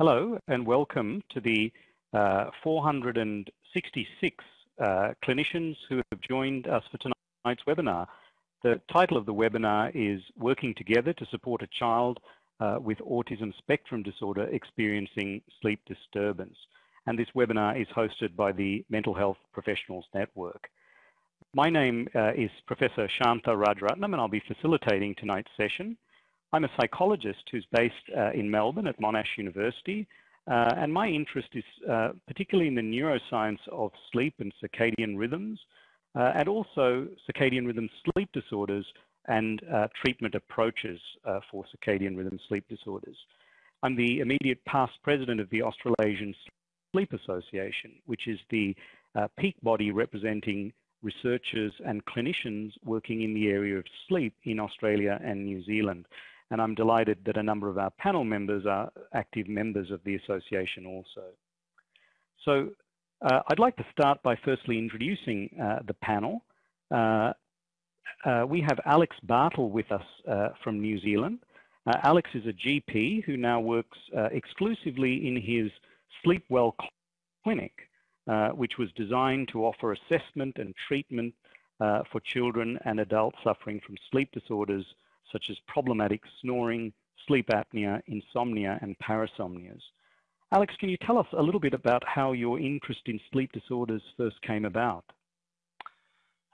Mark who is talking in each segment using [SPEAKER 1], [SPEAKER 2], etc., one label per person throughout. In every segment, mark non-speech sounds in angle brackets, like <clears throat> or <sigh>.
[SPEAKER 1] Hello and welcome to the uh, 466 uh, clinicians who have joined us for tonight's webinar. The title of the webinar is Working Together to Support a Child uh, with Autism Spectrum Disorder Experiencing Sleep Disturbance. And this webinar is hosted by the Mental Health Professionals Network. My name uh, is Professor Shantha Rajaratnam and I'll be facilitating tonight's session. I'm a psychologist who's based uh, in Melbourne at Monash University, uh, and my interest is uh, particularly in the neuroscience of sleep and circadian rhythms, uh, and also circadian rhythm sleep disorders and uh, treatment approaches uh, for circadian rhythm sleep disorders. I'm the immediate past president of the Australasian Sleep Association, which is the peak body representing researchers and clinicians working in the area of sleep in Australia and New Zealand and I'm delighted that a number of our panel members are active members of the association also. So uh, I'd like to start by firstly introducing uh, the panel. Uh, uh we have Alex Bartle with us uh, from New Zealand. Uh, Alex is a GP who now works exclusively in his Sleepwell clinic, which was designed to offer assessment and treatment for children and adults suffering from sleep disorders such as problematic snoring, sleep apnea, insomnia, and parasomnias. Alex, can you tell us a little bit about how your interest in sleep disorders first came about?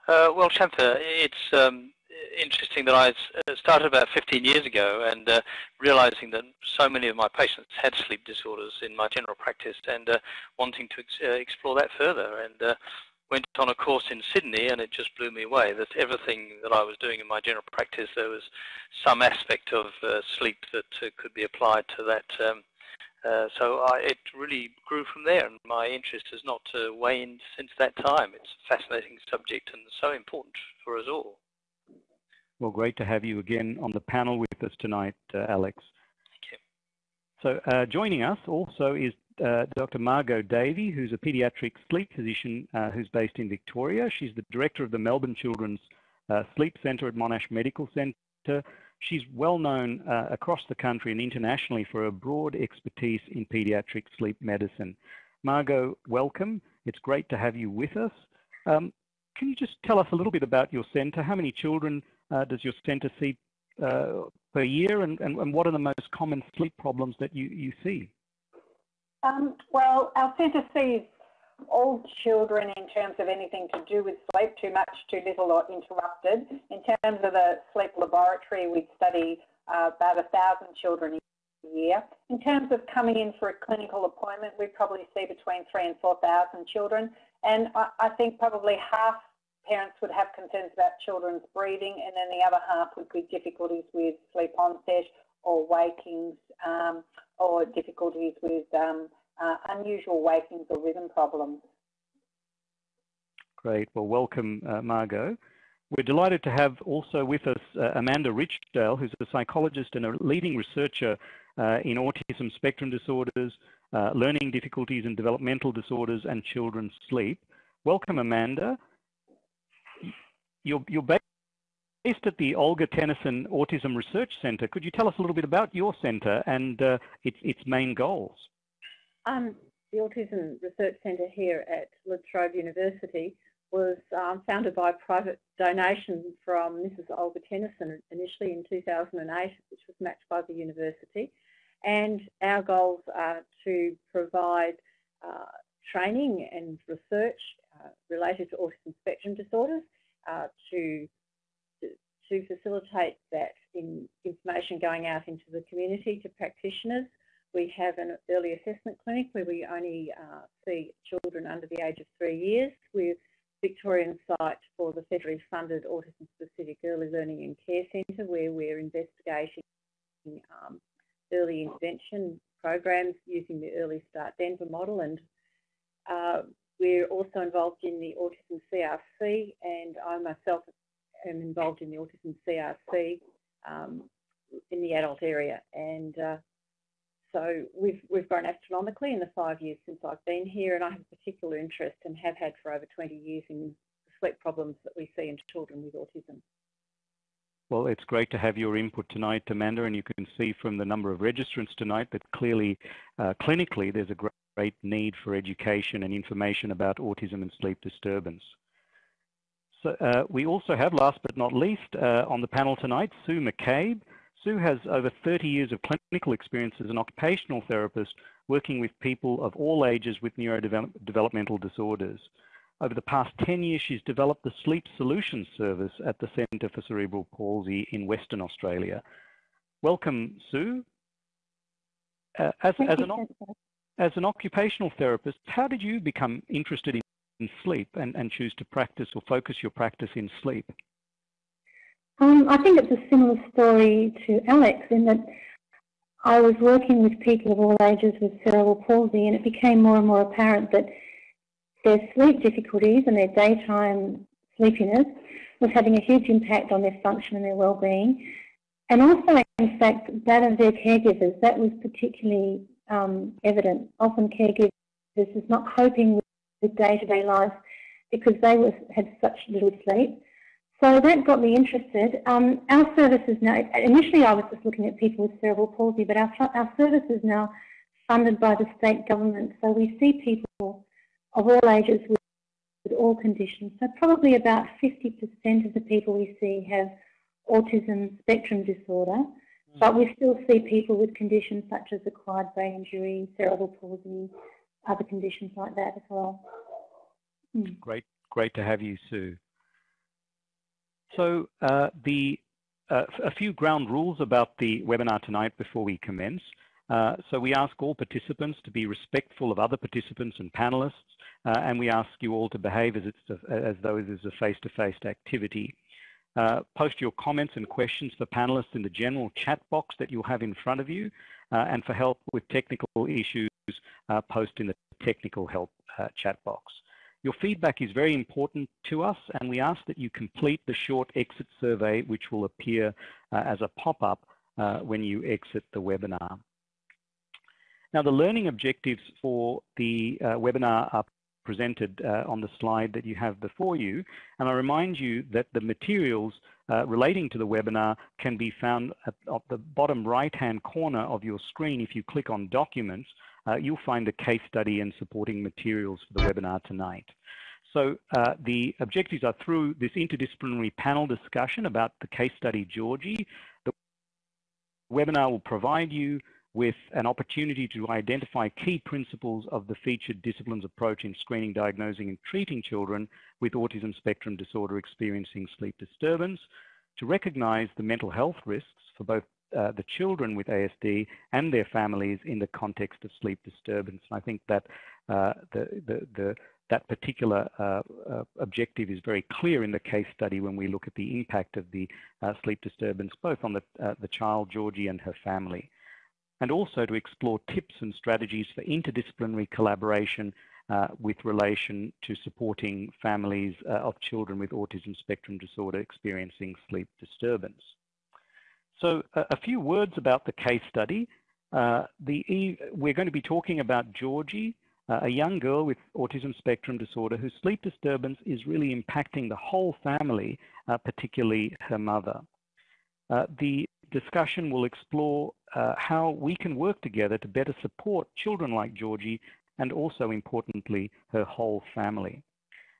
[SPEAKER 2] Uh, well, Shantha, it's um, interesting that I uh, started about 15 years ago and uh, realizing that so many of my patients had sleep disorders in my general practice and uh, wanting to ex uh, explore that further. And uh, went on a course in Sydney and it just blew me away that everything that I was doing in my general practice, there was some aspect of uh, sleep that uh, could be applied to that. Um, uh, so I, it really grew from there and my interest has not uh, waned since that time. It's a fascinating subject and so important for us all.
[SPEAKER 1] Well, great to have you again on the panel with us tonight, uh, Alex.
[SPEAKER 2] Thank you.
[SPEAKER 1] So uh, joining us also is uh, Dr. Margot Davey, who's a paediatric sleep physician uh, who's based in Victoria. She's the director of the Melbourne Children's uh, Sleep Centre at Monash Medical Centre. She's well known uh, across the country and internationally for her broad expertise in paediatric sleep medicine. Margot, welcome. It's great to have you with us. Um, can you just tell us a little bit about your centre? How many children uh, does your centre see per year and, and, and what are the most common sleep problems that you, you see?
[SPEAKER 3] Um, well, our centre sees all children in terms of anything to do with sleep, too much, too little or interrupted. In terms of the sleep laboratory, we study uh, about a thousand children a year. In terms of coming in for a clinical appointment, we probably see between three and 4,000 children. And I, I think probably half parents would have concerns about children's breathing and then the other half would be difficulties with sleep onset or wakings um, or difficulties with um, uh, unusual wakings or rhythm problems.
[SPEAKER 1] Great. Well, welcome, uh, Margot. We're delighted to have also with us uh, Amanda Richdale, who's a psychologist and a leading researcher uh, in autism spectrum disorders, uh, learning difficulties and developmental disorders, and children's sleep. Welcome, Amanda. You're, you're based at the Olga Tennyson Autism Research Centre. Could you tell us a little bit about your centre and uh, its, its main goals?
[SPEAKER 4] Um, the Autism Research Centre here at La Trobe University was um, founded by a private donation from Mrs Olga Tennyson initially in 2008, which was matched by the university. And our goals are to provide uh, training and research uh, related to autism spectrum disorders, uh, to to facilitate that in information going out into the community to practitioners. We have an early assessment clinic where we only uh, see children under the age of three years. We're Victorian site for the federally funded Autism Specific Early Learning and Care Centre where we're investigating um, early intervention programs using the Early Start Denver model and uh, we're also involved in the Autism CRC and I myself am involved in the autism CRC um, in the adult area, and uh, so we've we've grown astronomically in the five years since I've been here, and I have a particular interest and have had for over 20 years in sleep problems that we see in children with autism.
[SPEAKER 1] Well, it's great to have your input tonight, Amanda, and you can see from the number of registrants tonight that clearly, uh, clinically, there's a great need for education and information about autism and sleep disturbance. So uh, we also have, last but not least, uh, on the panel tonight, Sue McCabe. Sue has over 30 years of clinical experience as an occupational therapist working with people of all ages with neurodevelopmental disorders. Over the past 10 years, she's developed the Sleep Solutions Service at the Centre for Cerebral Palsy in Western Australia. Welcome, Sue. Uh, as, as, an, as, an, occupational therapist, how did you become interested in, in sleep and, and, choose to practice or focus your practice in sleep?
[SPEAKER 5] Um, I think it's a similar story to Alex in that I was working with people of all ages with cerebral palsy and it became more and more apparent that their sleep difficulties and their daytime sleepiness was having a huge impact on their function and their well-being. And also, in fact, that of their caregivers, that was particularly um, evident. Often caregivers is not coping with the day-to-day -day life because they was, had such little sleep. So that got me interested. Um, our service is now, initially I was just looking at people with cerebral palsy, but our, our service is now funded by the state government. So we see people of all ages with, with all conditions. So probably about 50% of the people we see have autism spectrum disorder, mm. but we still see people with conditions such as acquired brain injury, cerebral palsy, other conditions like that as well.
[SPEAKER 1] Mm. Great, great to have you, Sue. So uh, the uh, a few ground rules about the webinar tonight before we commence. Uh, so we ask all participants to be respectful of other participants and panelists, uh, and we ask you all to behave as, a, as though it is a face-to-face -face activity. Uh, post your comments and questions for panelists in the general chat box that you'll have in front of you, uh, and for help with technical issues, post in the technical help chat box. Your feedback is very important to us and we ask that you complete the short exit survey which will appear uh, as a pop-up uh, when you exit the webinar. Now, the learning objectives for the uh, webinar are presented uh, on the slide that you have before you. And I remind you that the materials uh, relating to the webinar can be found at, at the bottom right-hand corner of your screen. If you click on Documents, uh, you'll find the case study and supporting materials for the webinar tonight. So uh, the objectives are through this interdisciplinary panel discussion about the case study Georgie. The webinar will provide you with an opportunity to identify key principles of the featured disciplines approach in screening, diagnosing and treating children with autism spectrum disorder experiencing sleep disturbance, to recognize the mental health risks for both uh, the children with ASD and their families in the context of sleep disturbance. And I think that uh, the, the, the, that particular uh, uh objective is very clear in the case study when we look at the impact of the uh, sleep disturbance both on the, uh, the child, Georgie, and her family and also to explore tips and strategies for interdisciplinary collaboration uh, with relation to supporting families uh, of children with autism spectrum disorder experiencing sleep disturbance. So a, a few words about the case study. Uh, the, we're going to be talking about Georgie, uh, a young girl with autism spectrum disorder whose sleep disturbance is really impacting the whole family, uh, particularly her mother. Uh, the discussion will explore uh, how we can work together to better support children like Georgie and also importantly her whole family.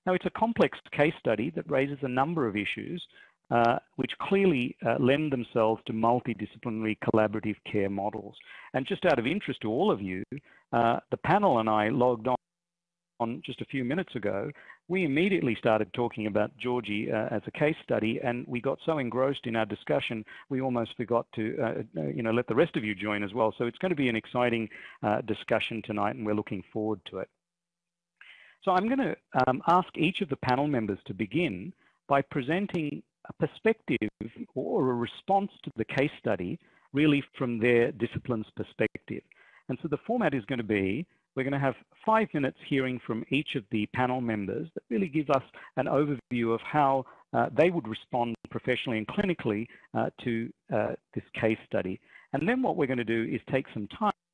[SPEAKER 1] Now it's a complex case study that raises a number of issues uh, which clearly uh, lend themselves to multidisciplinary collaborative care models. And just out of interest to all of you, uh, the panel and I logged on on just a few minutes ago, we immediately started talking about Georgie uh, as a case study, and we got so engrossed in our discussion, we almost forgot to, uh, uh, you know, let the rest of you join as well. So it's going to be an exciting discussion tonight, and we're looking forward to it. So I'm going to um, ask each of the panel members to begin by presenting a perspective or a response to the case study, really from their discipline's perspective. And so the format is going to be we're going to have five minutes hearing from each of the panel members that really gives us an overview of how uh, they would respond professionally and clinically uh, to uh, this case study. And then what we're going to do is take some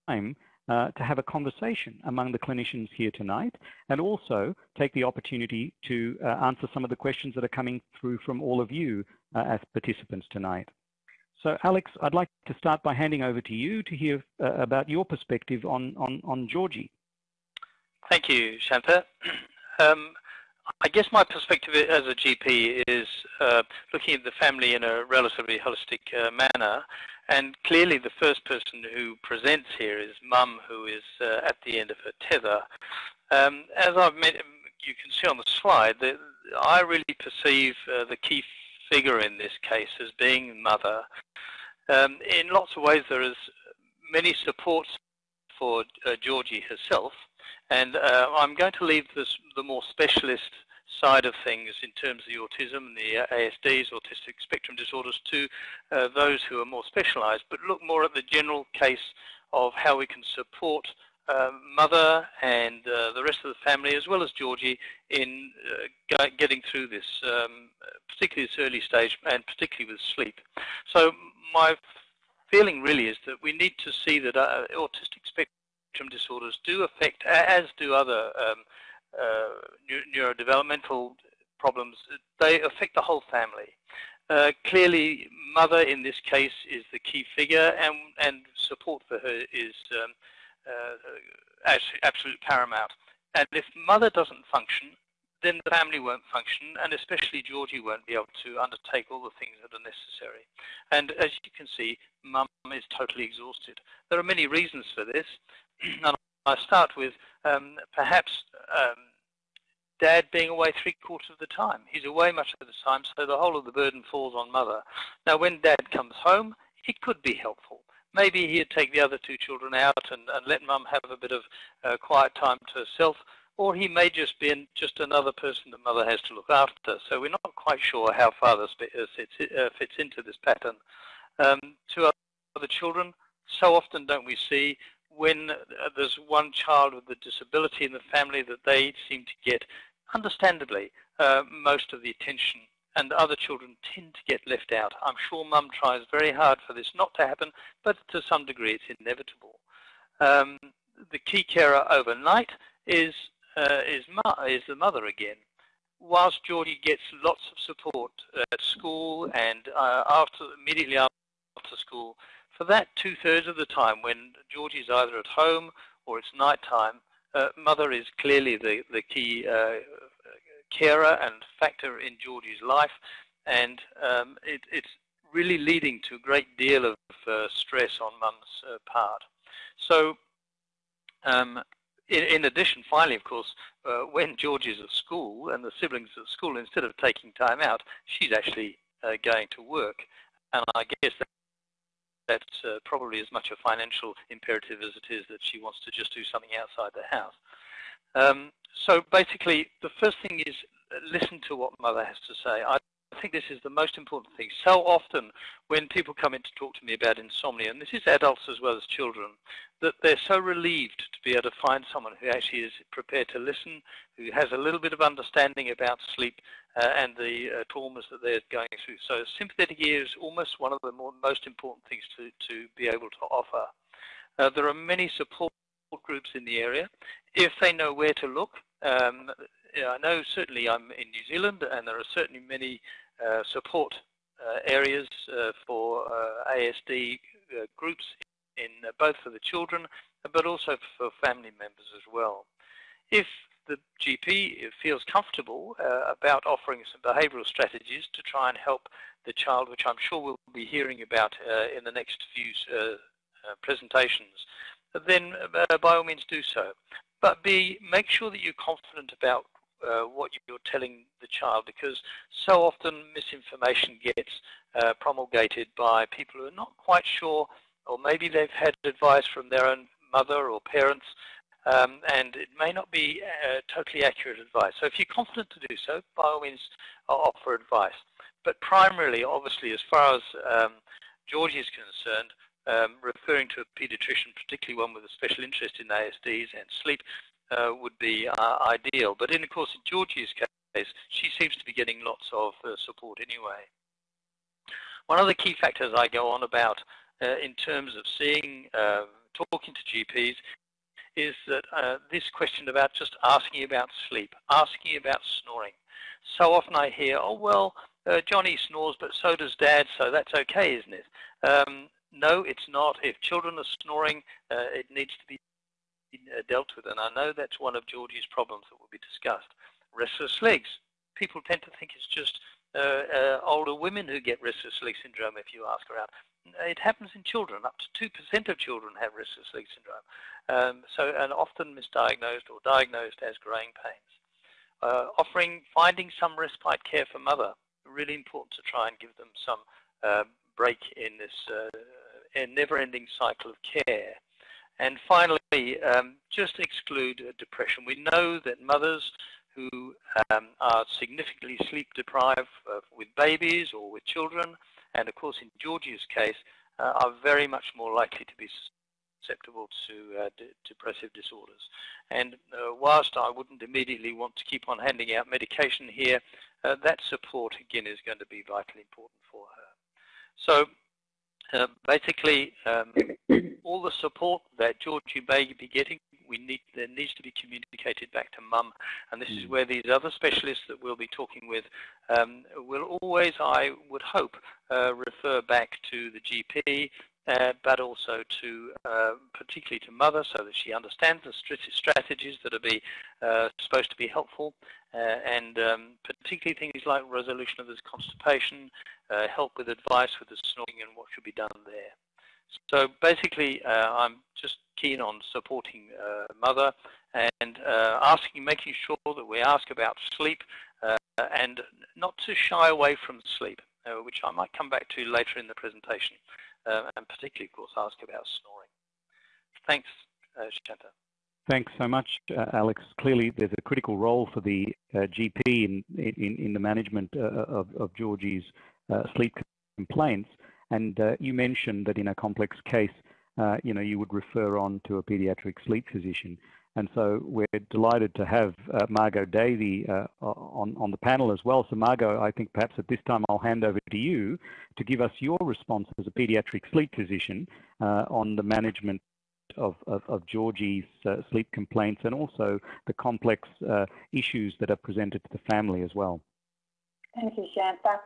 [SPEAKER 1] time uh, to have a conversation among the clinicians here tonight and also take the opportunity to uh, answer some of the questions that are coming through from all of you uh, as participants tonight. So Alex, I'd like to start by handing over to you to hear uh, about your perspective on, on, on Georgie.
[SPEAKER 2] Thank you, Shantha. <clears throat> Um, I guess my perspective as a GP is uh, looking at the family in a relatively holistic manner. And clearly the first person who presents here is mum, who is uh, at the end of her tether. Um, as I've met, you can see on the slide, that I really perceive uh, the key figure in this case as being mother. Um, in lots of ways, there is many supports for uh, Georgie herself, and uh, I'm going to leave this, the more specialist side of things in terms of the autism and the ASDs, autistic spectrum disorders, to uh, those who are more specialized, but look more at the general case of how we can support uh, mother and uh, the rest of the family, as well as Georgie, in uh, getting through this, um, particularly this early stage, and particularly with sleep. So my feeling really is that we need to see that uh, autistic spectrum disorders do affect, as do other um, neurodevelopmental problems, they affect the whole family. Uh, clearly, mother in this case is the key figure, and, and support for her is um, uh, absolute paramount. And if mother doesn't function, then the family won't function, and especially Georgie won't be able to undertake all the things that are necessary. And as you can see, mum is totally exhausted. There are many reasons for this, <clears throat> and I start with um, perhaps um, dad being away three quarters of the time. He's away much of the time, so the whole of the burden falls on mother. Now, when dad comes home, it could be helpful. Maybe he'd take the other two children out and, and let mum have a bit of uh, quiet time to herself, or he may just be just another person that mother has to look after. So we're not quite sure how father uh, fits, uh, fits into this pattern. Um, to other children, so often don't we see when uh, there's one child with a disability in the family that they seem to get, understandably, uh, most of the attention and other children tend to get left out. I'm sure mum tries very hard for this not to happen, but to some degree it's inevitable. Um, the key carer overnight is, uh, is, is the mother again. Whilst Georgie gets lots of support at school and uh, after immediately after school, for that two-thirds of the time when Georgie is either at home or it's night time, uh, mother is clearly the, the key uh, carer and factor in Georgie's life, and um, it, it's really leading to a great deal of uh, stress on mum's uh, part. So um, in, in, addition, finally, of course, uh, when Georgie is at school and the siblings at school, instead of taking time out, she's actually uh, going to work. And I guess that's uh, probably as much a financial imperative as it is that she wants to just do something outside the house. Um, so basically, the first thing is uh, listen to what mother has to say. I think this is the most important thing. So often when people come in to talk to me about insomnia, and this is adults as well as children, that they're so relieved to be able to find someone who actually is prepared to listen, who has a little bit of understanding about sleep uh, and the uh, traumas that they're going through. So sympathetic ear is almost one of the more, most important things to, to be able to offer. Uh, there are many support groups in the area. If they know where to look, um, I know certainly I'm in New Zealand and there are certainly many uh, support uh, areas uh, for ASD groups in both for the children but also for family members as well. If the GP feels comfortable uh, about offering some behavioural strategies to try and help the child, which I'm sure we'll be hearing about uh, in the next few uh, presentations, then by all means do so. But B, make sure that you're confident about uh, what you're telling the child because so often misinformation gets uh, promulgated by people who are not quite sure or maybe they've had advice from their own mother or parents um, and it may not be uh, totally accurate advice. So if you're confident to do so, by all means offer advice. But primarily, obviously, as far as um, Georgie is concerned, um, referring to a pediatrician, particularly one with a special interest in ASDs and sleep, uh, would be uh, ideal. But in, of course, in Georgie's case, she seems to be getting lots of uh, support anyway. One of the key factors I go on about uh, in terms of seeing um, talking to GPs is that uh, this question about just asking about sleep, asking about snoring. So often I hear, oh, well, uh, Johnny snores, but so does Dad, so that's okay, isn't it? Um, no, it's not. If children are snoring, uh, it needs to be uh, dealt with. And I know that's one of Georgie's problems that will be discussed. Restless legs. People tend to think it's just uh, uh, older women who get restless leg syndrome if you ask around. It happens in children. Up to 2% of children have restless leg syndrome. Um, so, and often misdiagnosed or diagnosed as growing pains. Uh, offering, finding some respite care for mother. Really important to try and give them some uh, break in this uh, never-ending cycle of care. And finally, um, just exclude depression. We know that mothers who um, are significantly sleep deprived uh, with babies or with children, and of course in Georgie's case, uh, are very much more likely to be susceptible to uh, depressive disorders. And uh, whilst I wouldn't immediately want to keep on handing out medication here, uh, that support again is going to be vitally important for her. So uh, basically, um, all the support that Georgie may be getting, we need there needs to be communicated back to mum, and this is mm. where these other specialists that we'll be talking with um, will always, I would hope, uh, refer back to the GP, uh, but also to uh, particularly to mother so that she understands the strategies that are be, uh, supposed to be helpful uh, and um, particularly things like resolution of this constipation, uh, help with advice with the snoring and what should be done there. So basically I'm just keen on supporting mother and asking, making sure that we ask about sleep and not to shy away from sleep, which I might come back to later in the presentation uh, and particularly, of course, ask about snoring. Thanks, uh, Shantha.
[SPEAKER 1] Thanks so much, uh, Alex. Clearly, there's a critical role for the uh, GP in, in, in the management uh, of, of Georgie's uh, sleep complaints. And uh, you mentioned that in a complex case, you know, you would refer on to a pediatric sleep physician. And so we're delighted to have uh, Margot Davey uh, on, on the panel as well. So Margot, I think perhaps at this time I'll hand over to you to give us your response as a pediatric sleep physician uh, on the management of, of, of Georgie's uh, sleep complaints and also the complex uh, issues that are presented to the family as well.
[SPEAKER 3] Thank you, Shantha.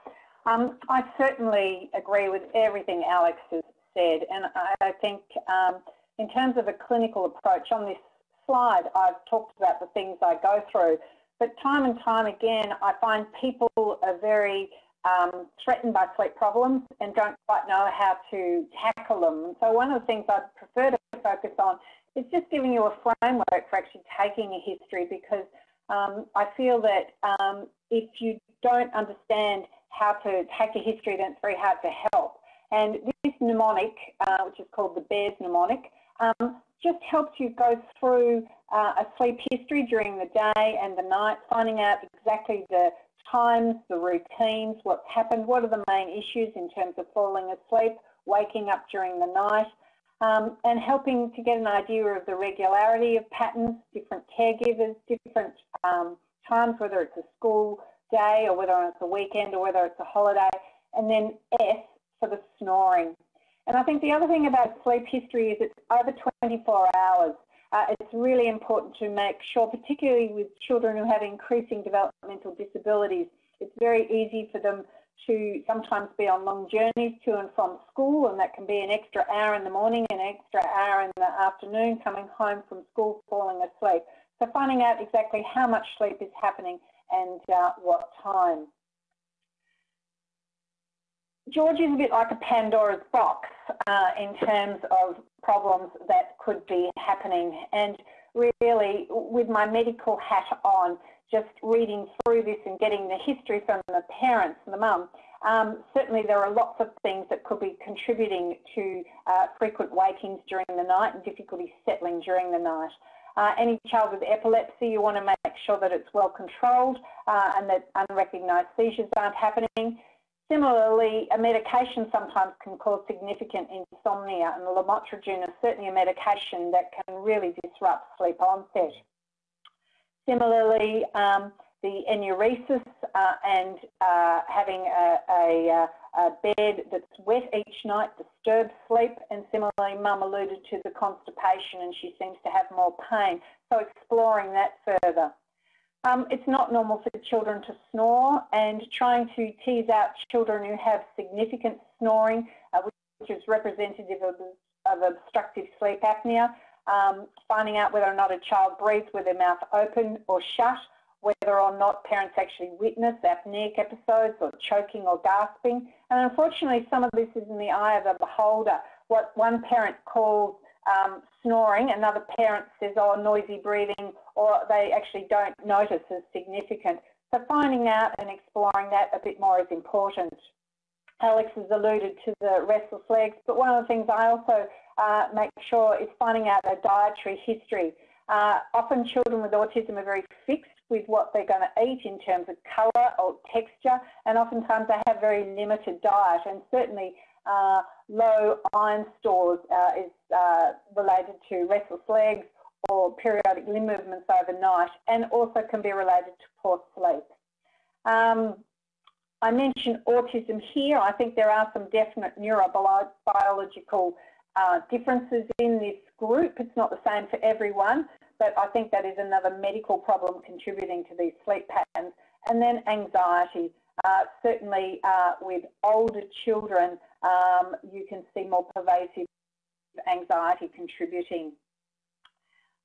[SPEAKER 3] Um, I certainly agree with everything Alex has said, and I think um, in terms of a clinical approach on this slide, I've talked about the things I go through. But time and time again, I find people are very um, threatened by sleep problems and don't quite know how to tackle them. So one of the things I'd prefer to focus on is just giving you a framework for actually taking a history because um, I feel that um, if you don't understand how to take a history, then it's very hard to help. And this mnemonic, uh, which is called the BEARS mnemonic, um, just helps you go through uh, a sleep history during the day and the night, finding out exactly the times, the routines, what's happened, what are the main issues in terms of falling asleep, waking up during the night, um, and helping to get an idea of the regularity of patterns, different caregivers, different um, times, whether it's a school day or whether it's a weekend or whether it's a holiday, and then S for the snoring. And I think the other thing about sleep history is it's over 24 hours. Uh, it's really important to make sure, particularly with children who have increasing developmental disabilities, it's very easy for them to sometimes be on long journeys to and from school and that can be an extra hour in the morning, an extra hour in the afternoon, coming home from school, falling asleep. So finding out exactly how much sleep is happening and uh, what time. George is a bit like a Pandora's box uh, in terms of problems that could be happening. And really, with my medical hat on, just reading through this and getting the history from the parents and the mum, um, certainly there are lots of things that could be contributing to uh, frequent wakings during the night and difficulty settling during the night. Uh, any child with epilepsy, you want to make sure that it's well controlled uh, and that unrecognised seizures aren't happening. Similarly, a medication sometimes can cause significant insomnia and lamotrigine is certainly a medication that can really disrupt sleep onset. Similarly, um, the enuresis uh, and uh, having a, a, a, bed that's wet each night disturbs sleep. And similarly, mum alluded to the constipation and she seems to have more pain. So exploring that further. Um, it's not normal for children to snore and trying to tease out children who have significant snoring, uh, which is representative of, of obstructive sleep apnea, um, finding out whether or not a child breathes with their mouth open or shut, whether or not parents actually witness apneic episodes or choking or gasping. And unfortunately, some of this is in the eye of the beholder. What one parent calls um, snoring, another parent says, oh, noisy breathing, or they actually don't notice as significant. So finding out and exploring that a bit more is important. Alex has alluded to the restless legs, but one of the things I also uh, make sure is finding out their dietary history. Uh, often children with autism are very fixed with what they're going to eat in terms of colour or texture, and oftentimes they have very limited diet, and certainly uh, low iron stores uh, is uh, related to restless legs or periodic limb movements overnight, and also can be related to poor sleep. Um, I mentioned autism here. I think there are some definite neurobiological uh, differences in this group. It's not the same for everyone, but I think that is another medical problem contributing to these sleep patterns. And then anxiety. Uh, certainly uh, with older children, um, you can see more pervasive anxiety contributing.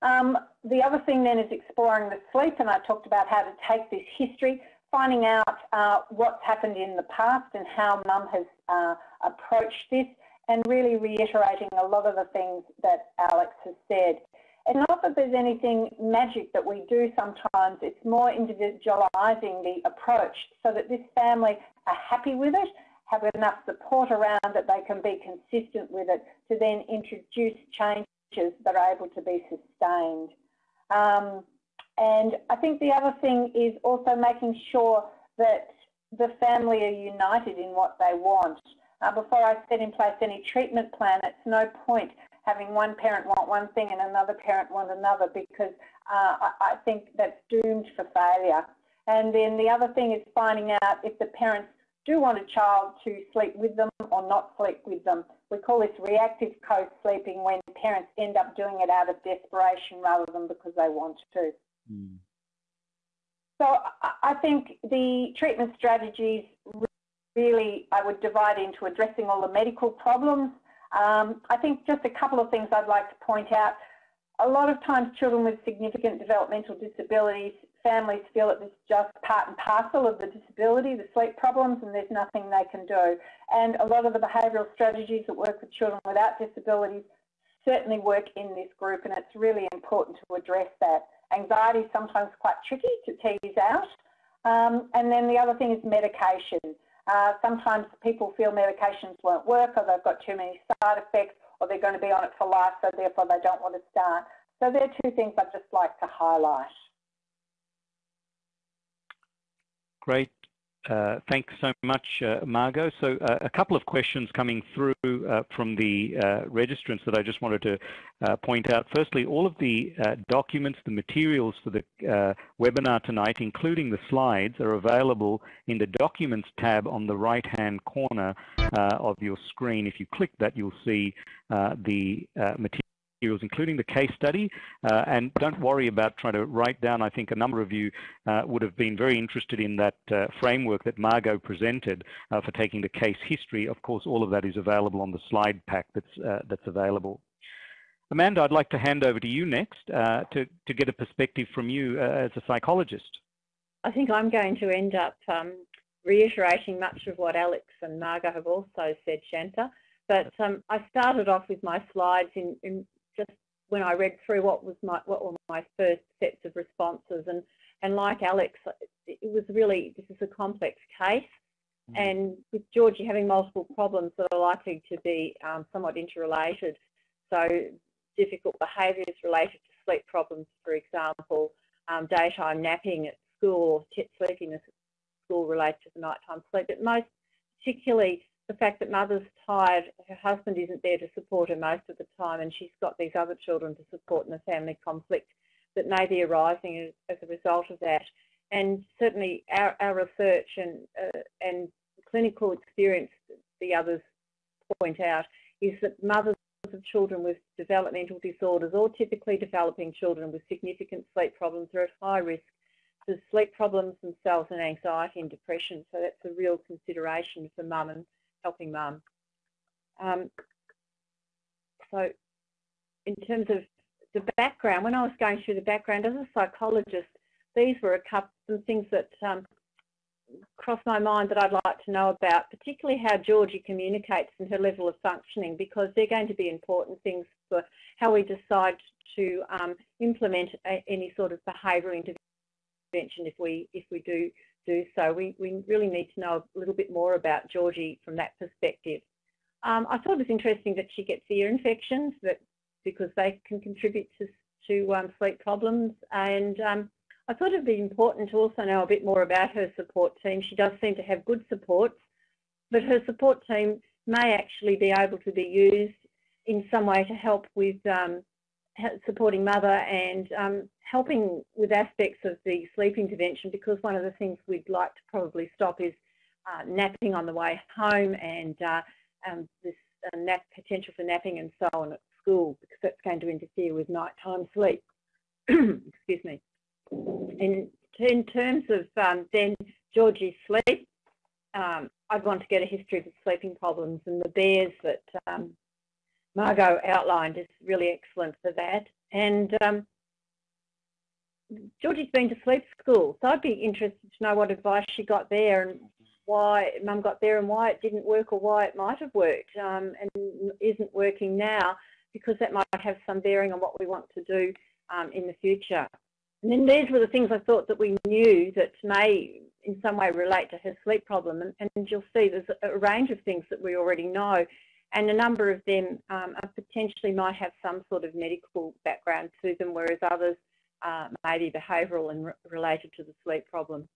[SPEAKER 3] Um, the other thing then is exploring the sleep, and I talked about how to take this history, finding out uh, what's happened in the past and how mum has uh, approached this, and really reiterating a lot of the things that Alex has said. And not that there's anything magic that we do sometimes, it's more individualising the approach so that this family are happy with it, have enough support around that they can be consistent with it to then introduce changes that are able to be sustained. Um, and I think the other thing is also making sure that the family are united in what they want. Uh, before I set in place any treatment plan, it's no point having one parent want one thing and another parent want another because uh, I, I think that's doomed for failure. And then the other thing is finding out if the parents do want a child to sleep with them or not sleep with them. We call this reactive co-sleeping when parents end up doing it out of desperation rather than because they want to. Mm. So I think the treatment strategies really I would divide into addressing all the medical problems, um, I think just a couple of things I'd like to point out. A lot of times children with significant developmental disabilities, families feel that is just part and parcel of the disability, the sleep problems, and there's nothing they can do. And a lot of the behavioural strategies that work with children without disabilities certainly work in this group, and it's really important to address that. Anxiety is sometimes quite tricky to tease out. Um, and then the other thing is medication. Uh, sometimes people feel medications won't work or they've got too many side effects or they're going to be on it for life, so therefore they don't want to start. So there are two things I'd just like to highlight.
[SPEAKER 1] Great. Uh, thanks so much, uh, Margot. So uh, a couple of questions coming through uh, from the uh, registrants that I just wanted to uh, point out. Firstly, all of the documents, the materials for the webinar tonight, including the slides, are available in the Documents tab on the right-hand corner of your screen. If you click that, you'll see the materials materials, including the case study. Uh, and don't worry about trying to write down. I think a number of you uh, would have been very interested in that uh, framework that Margot presented uh, for taking the case history. Of course, all of that is available on the slide pack that's, uh, that's available. Amanda, I'd like to hand over to you next uh, to, to get a perspective from you as a psychologist.
[SPEAKER 4] I think I'm going to end up um, reiterating much of what Alex and Margot have also said, Shantha. But um, I started off with my slides in, in just when I read through what was my what were my first sets of responses. And and like Alex, it was really this is a complex case, mm. and with Georgie having multiple problems that are likely to be um, somewhat interrelated, so difficult behaviours related to sleep problems, for example, um, daytime napping at school or sleepiness at school related to the nighttime sleep, but most particularly the fact that mother's tired, her husband isn't there to support her most of the time, and she's got these other children to support in the family conflict that may be arising as, a result of that. and certainly our, our research and, uh, and clinical experience, the others point out, is that mothers of children with developmental disorders or typically developing children with significant sleep problems are at high risk for sleep problems themselves and anxiety and depression. So that's a real consideration for mum and helping mum. Um, so in terms of the background, when I was going through the background as a psychologist, these were a couple some things that um, crossed my mind that I'd like to know about, particularly how Georgie communicates and her level of functioning, because they're going to be important things for how we decide to um, implement a, any sort of behaviour intervention if we if we do do so. We, we really need to know a little bit more about Georgie from that perspective. Um, I thought it was interesting that she gets ear infections that because they can contribute to, to um, sleep problems and um, I thought it'd be important to also know a bit more about her support team. She does seem to have good supports, but her support team may actually be able to be used in some way to help with um, supporting mother and um, helping with aspects of the sleep intervention because one of the things we'd like to probably stop is uh, napping on the way home and uh, um, this uh, nap potential for napping and so on at school because that's going to interfere with nighttime sleep. <clears throat> Excuse me. In, in terms of um, then Georgie's sleep, um, I'd want to get a history of the sleeping problems and the BEARS that um, Margot outlined is really excellent for that. And um, Georgie's been to sleep school, so I'd be interested to know what advice she got there and why mum got there and why it didn't work or why it might have worked um, and isn't working now because that might have some bearing on what we want to do um, in the future. And then these were the things I thought that we knew that may in some way relate to her sleep problem. And, and you'll see there's a range of things that we already know. And a number of them um, potentially might have some sort of medical background to them, whereas others uh, may be behavioural and re related to the sleep problem.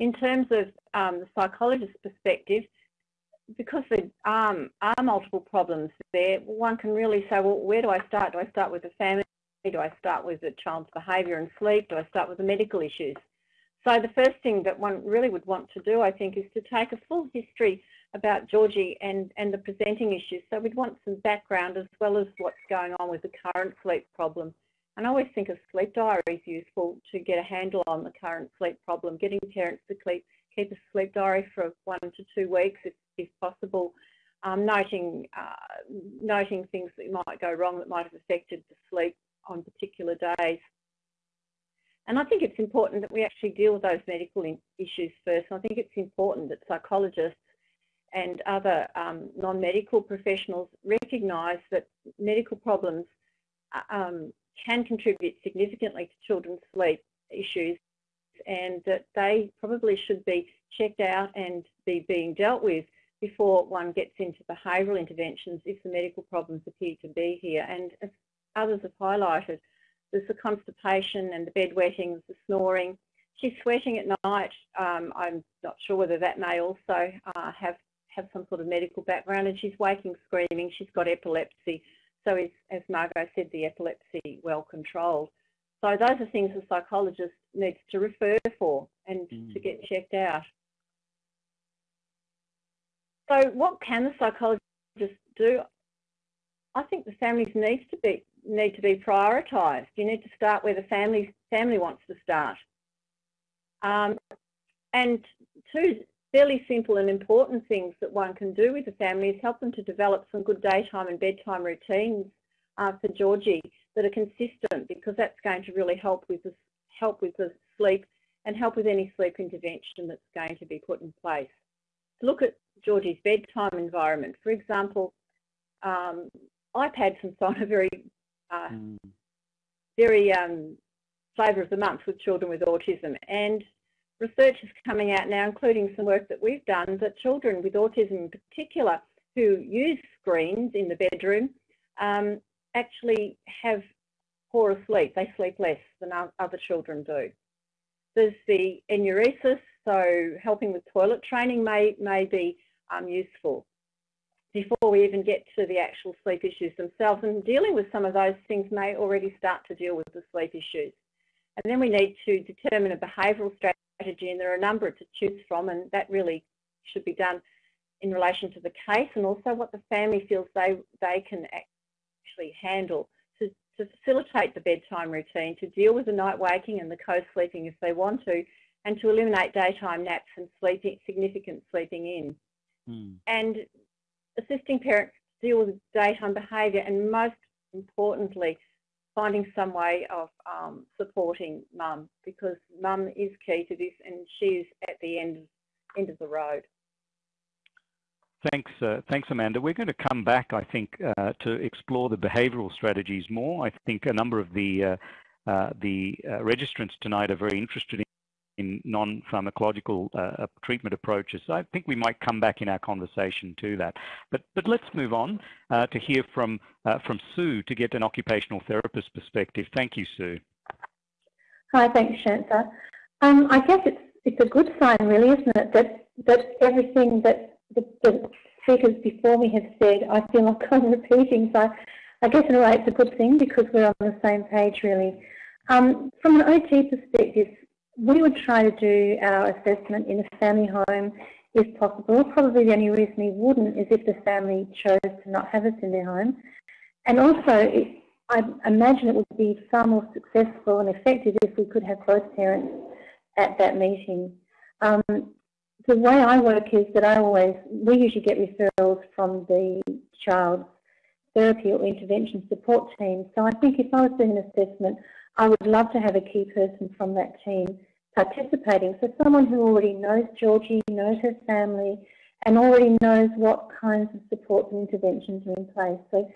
[SPEAKER 4] In terms of um, the psychologist's perspective, because there um, are multiple problems there, one can really say, well, where do I start? Do I start with the family? Do I start with the child's behaviour and sleep? Do I start with the medical issues? So the first thing that one really would want to do, I think, is to take a full history about Georgie and, and the presenting issues. So we'd want some background as well as what's going on with the current sleep problem. And I always think a sleep diary is useful to get a handle on the current sleep problem, getting parents to keep, keep a sleep diary for one to two weeks if if possible, um, noting, uh, noting things that might go wrong that might have affected the sleep on particular days. And I think it's important that we actually deal with those medical issues first. I think it's important that psychologists and other um, non-medical professionals recognise that medical problems uh, um, can contribute significantly to children's sleep issues and that they probably should be checked out and be being dealt with before one gets into behavioural interventions if the medical problems appear to be here. And as others have highlighted, there's the constipation and the bedwetting, the snoring. She's sweating at night. Um, I'm not sure whether that may also uh, have, have some sort of medical background and she's waking screaming. She's got epilepsy. So is, as Margot said, the epilepsy well controlled. So those are things the psychologist needs to refer for and mm. to get checked out. So what can the psychologist do? I think the families needs to be need to be prioritised. You need to start where the family family wants to start. Um, and two fairly simple and important things that one can do with the family is help them to develop some good daytime and bedtime routines uh, for Georgie that are consistent because that's going to really help with the, help with the sleep and help with any sleep intervention that's going to be put in place. Look at Georgie's bedtime environment. For example, um, iPads and so on are very, mm. very um, flavour of the month with children with autism. And research is coming out now, including some work that we've done, that children with autism in particular who use screens in the bedroom um, actually have poorer sleep. They sleep less than other children do. There's the enuresis, so helping with toilet training may, may be um, useful. Before we even get to the actual sleep issues themselves. And dealing with some of those things may already start to deal with the sleep issues. And then we need to determine a behavioural strategy, and there are a number to choose from, and that really should be done in relation to the case and also what the family feels they, they can actually handle to, to facilitate the bedtime routine, to deal with the night waking and the co-sleeping if they want to, and to eliminate daytime naps and sleeping, significant sleeping in. Mm. And assisting parents deal with daytime behaviour and most importantly, finding some way of um, supporting mum because mum is key to this and she's at the end, end of the road.
[SPEAKER 1] Thanks, uh, thanks, Amanda. We're going to come back, I think, uh, to explore the behavioural strategies more. I think a number of the uh, uh the uh, registrants tonight are very interested in non-pharmacological uh, treatment approaches. So I think we might come back in our conversation to that. But but let's move on uh, to hear from uh, from Sue to get an occupational therapist perspective. Thank you, Sue.
[SPEAKER 5] Hi, thanks, Shantha. Um, I guess it's it's a good sign, really, isn't it, that that everything that the, the speakers before me have said, I feel like <laughs> I'm repeating. So I guess in a way it's a good thing because we're on the same page, really. Um, from an OT perspective, we would try to do our assessment in a family home if possible. Probably the only reason we wouldn't is if the family chose to not have us in their home. And also, I imagine it would be far more successful and effective if we could have both parents at that meeting. Um, the way I work is that I always, we usually get referrals from the child's therapy or intervention support team. So I think if I was doing an assessment, I would love to have a key person from that team participating. So someone who already knows Georgie, knows her family, and already knows what kinds of supports and interventions are in place. So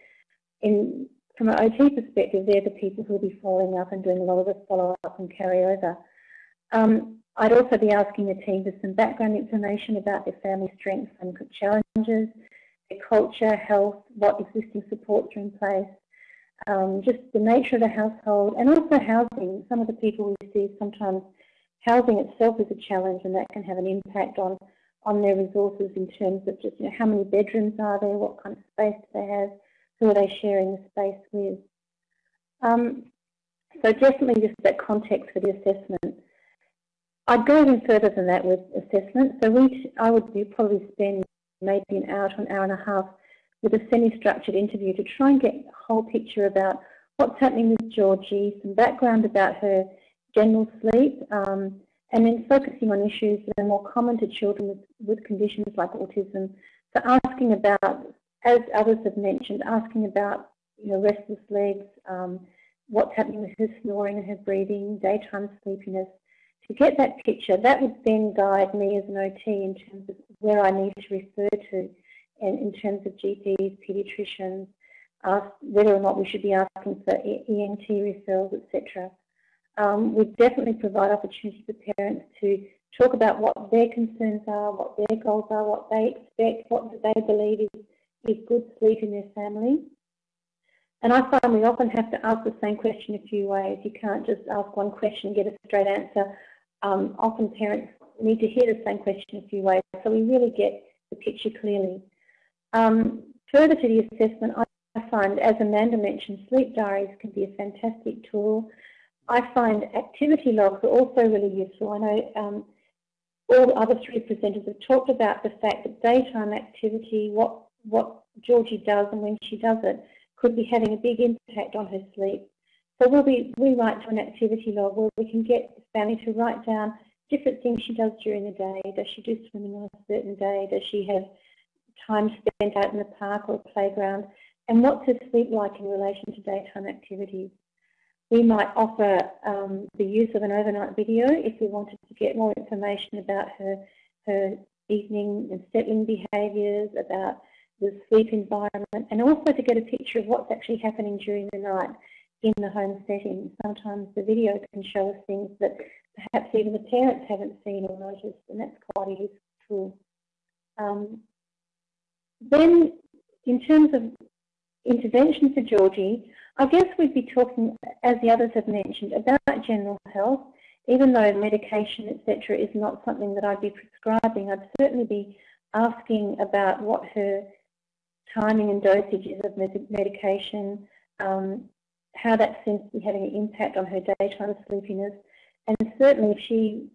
[SPEAKER 5] in, from an OT perspective, they're the people who will be following up and doing a lot of the follow-up and carryover. Um, I'd also be asking the team for some background information about their family strengths and challenges, their culture, health, what existing supports are in place, um, just the nature of the household, and also housing. Some of the people we see sometimes housing itself is a challenge, and that can have an impact on on their resources in terms of just you know how many bedrooms are there, what kind of space do they have, who are they sharing the space with. Um, so definitely just that context for the assessment. I'd go even further than that with assessment. So we, I would probably spend maybe an hour to an hour and a half with a semi-structured interview to try and get a whole picture about what's happening with Georgie, some background about her general sleep, um, and then focusing on issues that are more common to children with, with conditions like autism. So asking about, as others have mentioned, asking about you know, restless legs, um, what's happening with her snoring and her breathing, daytime sleepiness. To get that picture, that would then guide me as an OT in terms of where I need to refer to and in terms of GPs, paediatricians, ask whether or not we should be asking for ENT referrals, etc. Um, we definitely provide opportunities for parents to talk about what their concerns are, what their goals are, what they expect, what they believe is, is good sleep in their family. And I find we often have to ask the same question a few ways. You can't just ask one question and get a straight answer. Um, often parents need to hear the same question a few ways so we really get the picture clearly. Um, further to the assessment, I find, as Amanda mentioned, sleep diaries can be a fantastic tool. I find activity logs are also really useful. I know um, all the other three presenters have talked about the fact that daytime activity, what, what Georgie does and when she does it, could be having a big impact on her sleep. So we'll be, we write to an activity log where we can get the family to write down different things she does during the day. Does she do swimming on a certain day? Does she have time spent out in the park or playground, and what's her sleep like in relation to daytime activities. We might offer um, the use of an overnight video if we wanted to get more information about her, her evening and settling behaviours, about the sleep environment, and also to get a picture of what's actually happening during the night in the home setting. Sometimes the video can show us things that perhaps even the parents haven't seen or noticed, and that's quite a useful tool. Um, then, in terms of intervention for Georgie, I guess we'd be talking, as the others have mentioned, about general health. Even though medication, etc., is not something that I'd be prescribing, I'd certainly be asking about what her timing and dosages of medication, um, how that seems to be having an impact on her daytime sleepiness. And certainly if she,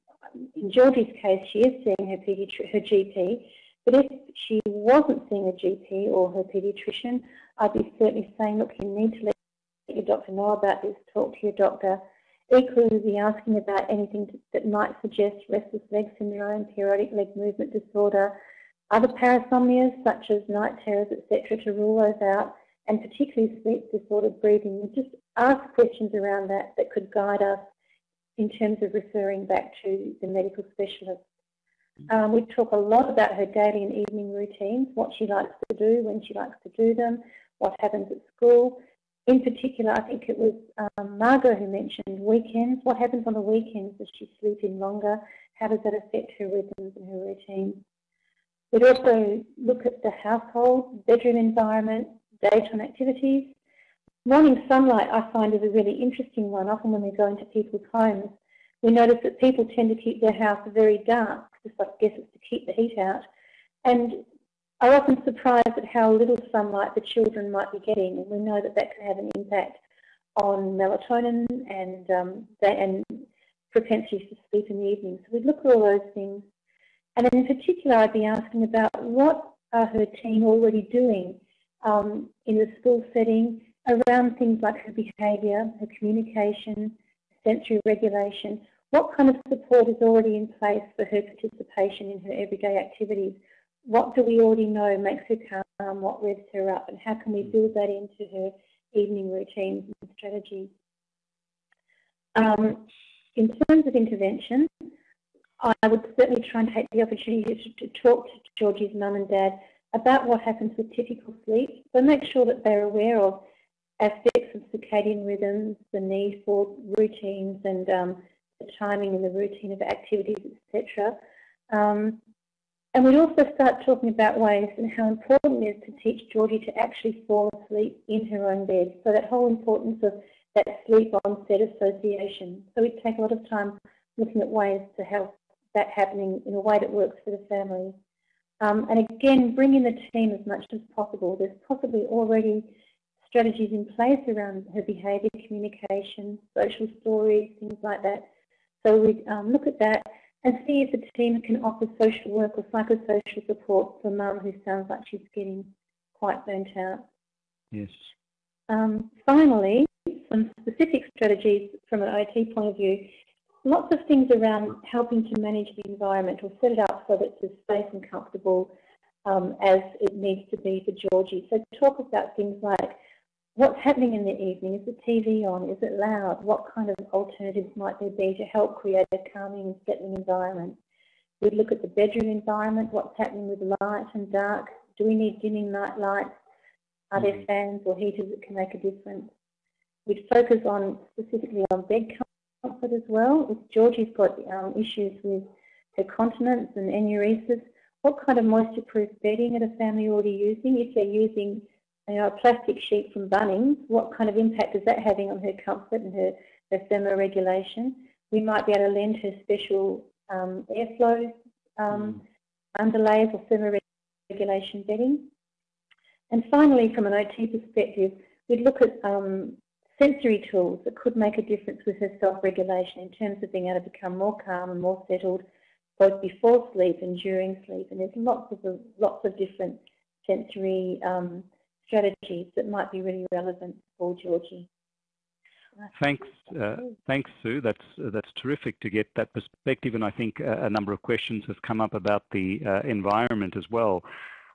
[SPEAKER 5] in Georgie's case, she is seeing her, her GP, but if she wasn't seeing a GP or her paediatrician, I'd be certainly saying, look, you need to let your doctor know about this, talk to your doctor. Equally, be asking about anything that might suggest restless leg syndrome, periodic leg movement disorder, other parasomnias such as night terrors, etc., to rule those out, and particularly sleep disordered breathing. We just ask questions around that that could guide us in terms of referring back to the medical specialist. Um, we talk a lot about her daily and evening routines, what she likes to do, when she likes to do them, what happens at school. In particular, I think it was um, Margot who mentioned weekends. What happens on the weekends? Does she sleep in longer? How does that affect her rhythms and her routines? We'd also look at the household, bedroom environment, daytime activities. Morning sunlight I find is a really interesting one. Often when we go into people's homes, we notice that people tend to keep their house very dark, just I guess it's to keep the heat out. And I'm often surprised at how little sunlight the children might be getting, and we know that that can have an impact on melatonin and um, and propensity to sleep in the evening. So we look at all those things. And in particular, I'd be asking about what are her team already doing um, in the school setting around things like her behaviour, her communication, sensory regulation, what kind of support is already in place for her participation in her everyday activities? What do we already know makes her calm, what revs her up, and how can we build that into her evening routines and strategies? Um, in terms of intervention, I would certainly try and take the opportunity to, to talk to Georgie's mum and dad about what happens with typical sleep, but make sure that they're aware of aspects of circadian rhythms, the need for routines and um, the timing and the routine of activities, etc. Um, and we'd also start talking about ways and how important it is to teach Georgie to actually fall asleep in her own bed. So that whole importance of that sleep onset association. So we'd take a lot of time looking at ways to help that happening in a way that works for the family. Um, and again, bring in the team as much as possible. There's possibly already strategies in place around her behaviour, communication, social stories, things like that. So we um, look at that and see if the team can offer social work or psychosocial support for mum who sounds like she's getting quite burnt out.
[SPEAKER 1] Yes.
[SPEAKER 5] Um, finally, some specific strategies from an OT point of view. Lots of things around helping to manage the environment or set it up so that it's as safe and comfortable um, as it needs to be for Georgie. So talk about things like what's happening in the evening? Is the TV on? Is it loud? What kind of alternatives might there be to help create a calming and settling environment? We'd look at the bedroom environment, what's happening with light and dark. Do we need dimming night lights? Are mm -hmm. there mm-hmm. fans or heaters that can make a difference? We'd focus on specifically on bed comfort as well. If Georgie's got um, issues with her continence and enuresis, what kind of moisture-proof bedding are the family already using? If they're using you know, a plastic sheet from Bunnings, what kind of impact is that having on her comfort and her, her thermoregulation? We might be able to lend her special um, airflow um, mm. underlays or thermoregulation bedding. And finally, from an OT perspective, we'd look at um, sensory tools that could make a difference with her self-regulation in terms of being able to become more calm and more settled both before sleep and during sleep. And there's lots of lots of different sensory um, strategies that might be really relevant for Georgie.
[SPEAKER 1] Thanks, uh, thanks, Sue. That's uh, that's terrific to get that perspective, and I think a, a number of questions have come up about the uh, environment as well.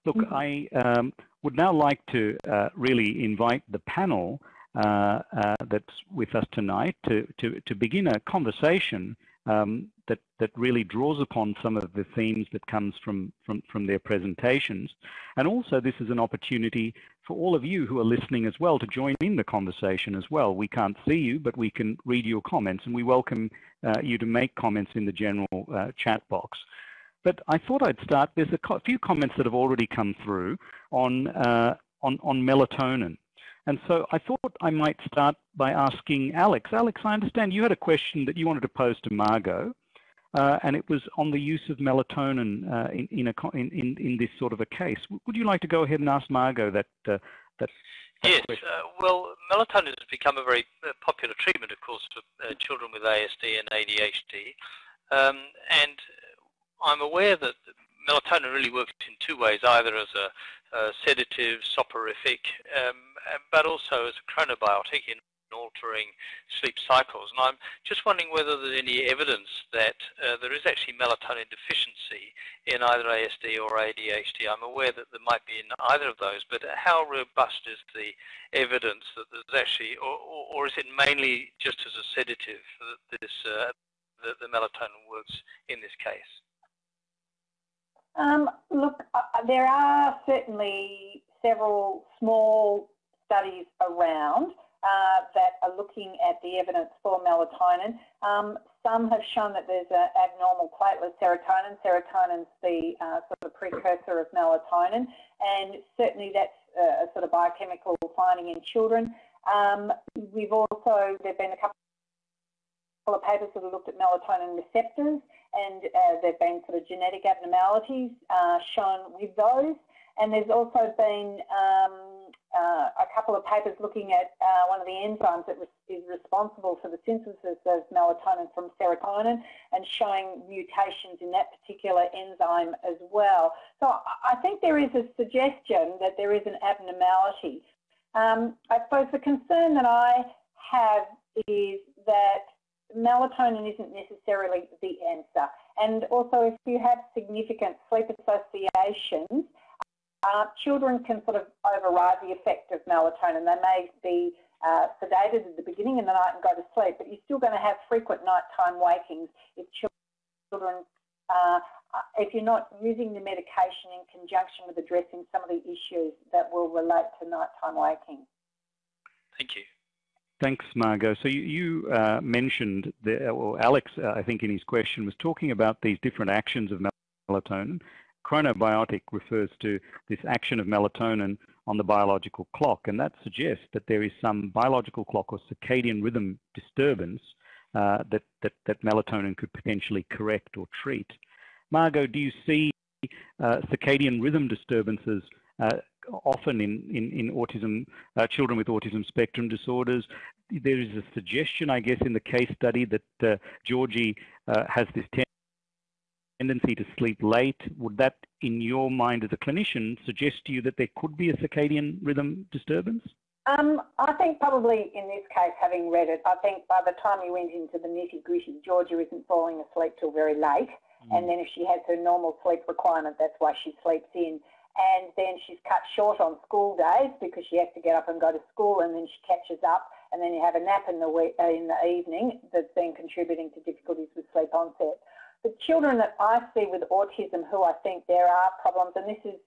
[SPEAKER 1] Look, mm -hmm. I um, would now like to uh, really invite the panel uh, uh, that's with us tonight to to to begin a conversation um, that, that really draws upon some of the themes that comes from, from, from their presentations. And also this is an opportunity for all of you who are listening as well to join in the conversation as well. We can't see you, but we can read your comments and we welcome uh, you to make comments in the general uh, chat box. But I thought I'd start, there's a co few comments that have already come through on, uh, on, on melatonin. And so I thought I might start by asking Alex. Alex, I understand you had a question that you wanted to pose to Margot. Uh, and it was on the use of melatonin uh, in, in, a, in, in, in, this sort of a case. Would you like to go ahead and ask Margot that? Uh, that
[SPEAKER 2] yes, uh, well, melatonin has become a very uh, popular treatment, of course, for uh, children with ASD and ADHD. Um, and I'm aware that melatonin really works in two ways, either as a, a sedative, soporific, um, but also as a chronobiotic in altering sleep cycles. And I'm just wondering whether there's any evidence that uh, there is actually melatonin deficiency in either ASD or ADHD. I'm aware that there might be in either of those, but how robust is the evidence that there's actually, or, or is it mainly just as a sedative that this uh, the melatonin works in this case?
[SPEAKER 3] Um, look, uh, there are certainly several small studies around uh, that are looking at the evidence for melatonin. Um, some have shown that there's an abnormal platelet serotonin. Serotonin's the uh, sort of precursor of melatonin, and certainly that's a sort of biochemical finding in children. Um, we've also, there have been a couple of papers that have looked at melatonin receptors, and uh, there have been sort of genetic abnormalities uh, shown with those. And there's also been um, uh, a couple of papers looking at uh, one of the enzymes that is responsible for the synthesis of melatonin from serotonin and showing mutations in that particular enzyme as well. So I think there is a suggestion that there is an abnormality. Um, I suppose the concern that I have is that melatonin isn't necessarily the answer. And also if you have significant sleep associations, uh, children can sort of override the effect of melatonin. They may be uh, sedated at the beginning of the night and go to sleep, but you're still going to have frequent nighttime wakings if children, uh, if you're not using the medication in conjunction with addressing some of the issues that will relate to nighttime waking.
[SPEAKER 2] Thank you.
[SPEAKER 1] Thanks, Margot. So you, you uh, mentioned, the, or Alex, uh, I think in his question, was talking about these different actions of melatonin chronobiotic refers to this action of melatonin on the biological clock, and that suggests that there is some biological clock or circadian rhythm disturbance uh, that, that, that, melatonin could potentially correct or treat. Margot, do you see uh, circadian rhythm disturbances uh, often in, in, in autism, uh, children with autism spectrum disorders? There is a suggestion, I guess, in the case study that uh, Georgie uh, has this tendency to sleep late, would that, in your mind as a clinician, suggest to you that there could be a circadian rhythm disturbance?
[SPEAKER 3] Um, I think probably in this case, having read it, I think by the time you went into the nitty gritty, Georgia isn't falling asleep till very late. Mm. And then if she has her normal sleep requirement, that's why she sleeps in. And then she's cut short on school days because she has to get up and go to school and then she catches up and then you have a nap in the, week, uh, in the evening that's been contributing to difficulties with sleep onset the children that I see with autism who I think there are problems, and this is,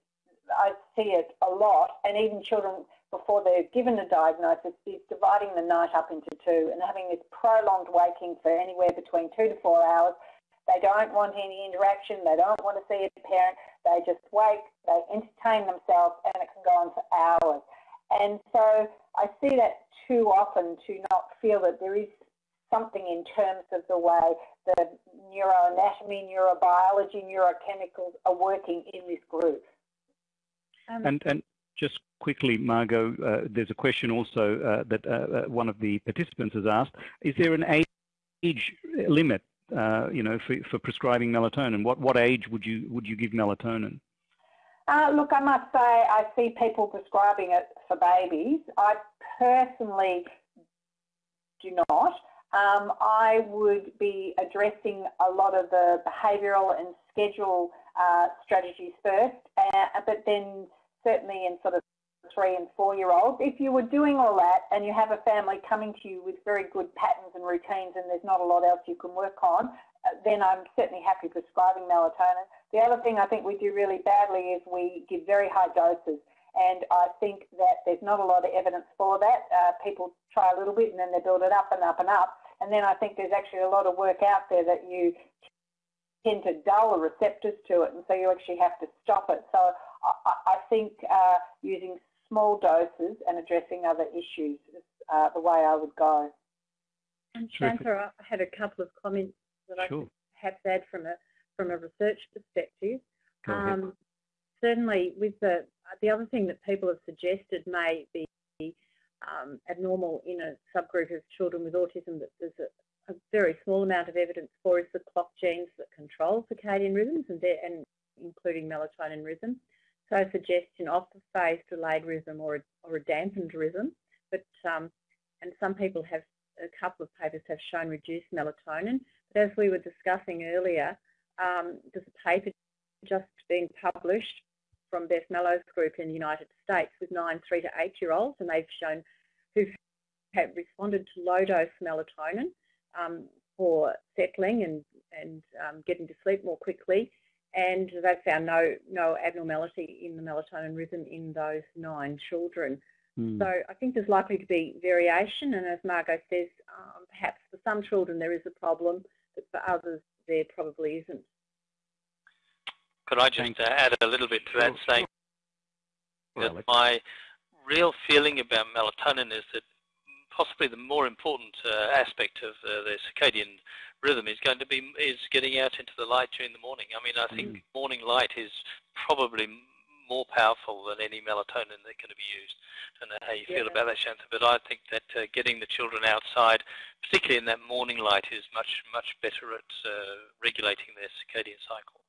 [SPEAKER 3] I see it a lot, and even children before they're given a diagnosis is dividing the night up into two and having this prolonged waking for anywhere between two to four hours. They don't want any interaction, they don't want to see a parent, they just wake, they entertain themselves, and it can go on for hours. And so I see that too often to not feel that there is something in terms of the way the neuroanatomy, neurobiology, neurochemicals are working in this group.
[SPEAKER 1] Um, and, and just quickly, Margot, uh, there's a question also uh, that uh, uh one of the participants has asked. Is there an age limit, uh, you know, for, for prescribing melatonin? What, what age would you, would you give melatonin?
[SPEAKER 3] Uh, look, I must say I see people prescribing it for babies. I personally do not. Um, I would be addressing a lot of the behavioural and schedule uh, strategies first, uh, but then certainly in sort of three and four year olds. If you were doing all that and you have a family coming to you with very good patterns and routines and there's not a lot else you can work on, uh, then I'm certainly happy prescribing melatonin. The other thing I think we do really badly is we give very high doses. And I think that there's not a lot of evidence for that. Uh, people try a little bit and then they build it up and up and up. And then I think there's actually a lot of work out there that you tend to dull the receptors to it, and so you actually have to stop it. So I, I think uh, using small doses and addressing other issues is uh, the way I would go.
[SPEAKER 4] And Shantha, I had a couple of comments that sure. I perhaps add from a from a research perspective. Um, certainly, with the the other thing that people have suggested may be um, abnormal in a subgroup of children with autism that there's a, a, very small amount of evidence for is the clock genes that control circadian rhythms and, and including melatonin rhythm. So a suggestion of the phase delayed rhythm or a, or a dampened rhythm, but um, and some people have a couple of papers have shown reduced melatonin. But as we were discussing earlier, um, there's a paper just being published from Beth Malow's group in the United States with nine three to eight year olds, and they've shown who have responded to low dose melatonin um, for settling and and um, getting to sleep more quickly, and they've found no no abnormality in the melatonin rhythm in those nine children. Mm. So I think there's likely to be variation, and as Margot says, um, perhaps for some children there is a problem, but for others there probably isn't.
[SPEAKER 2] Could I just uh, add a little bit to that, saying that my real feeling about melatonin is that possibly the more important uh, aspect of uh, the circadian rhythm is going to be is getting out into the light during the morning. I mean, I think mm. morning light is probably more powerful than any melatonin that can be used. I don't know how you yeah. feel about that, Shantha, but I think that uh, getting the children outside, particularly in that morning light, is much, much better at uh, regulating their circadian cycle.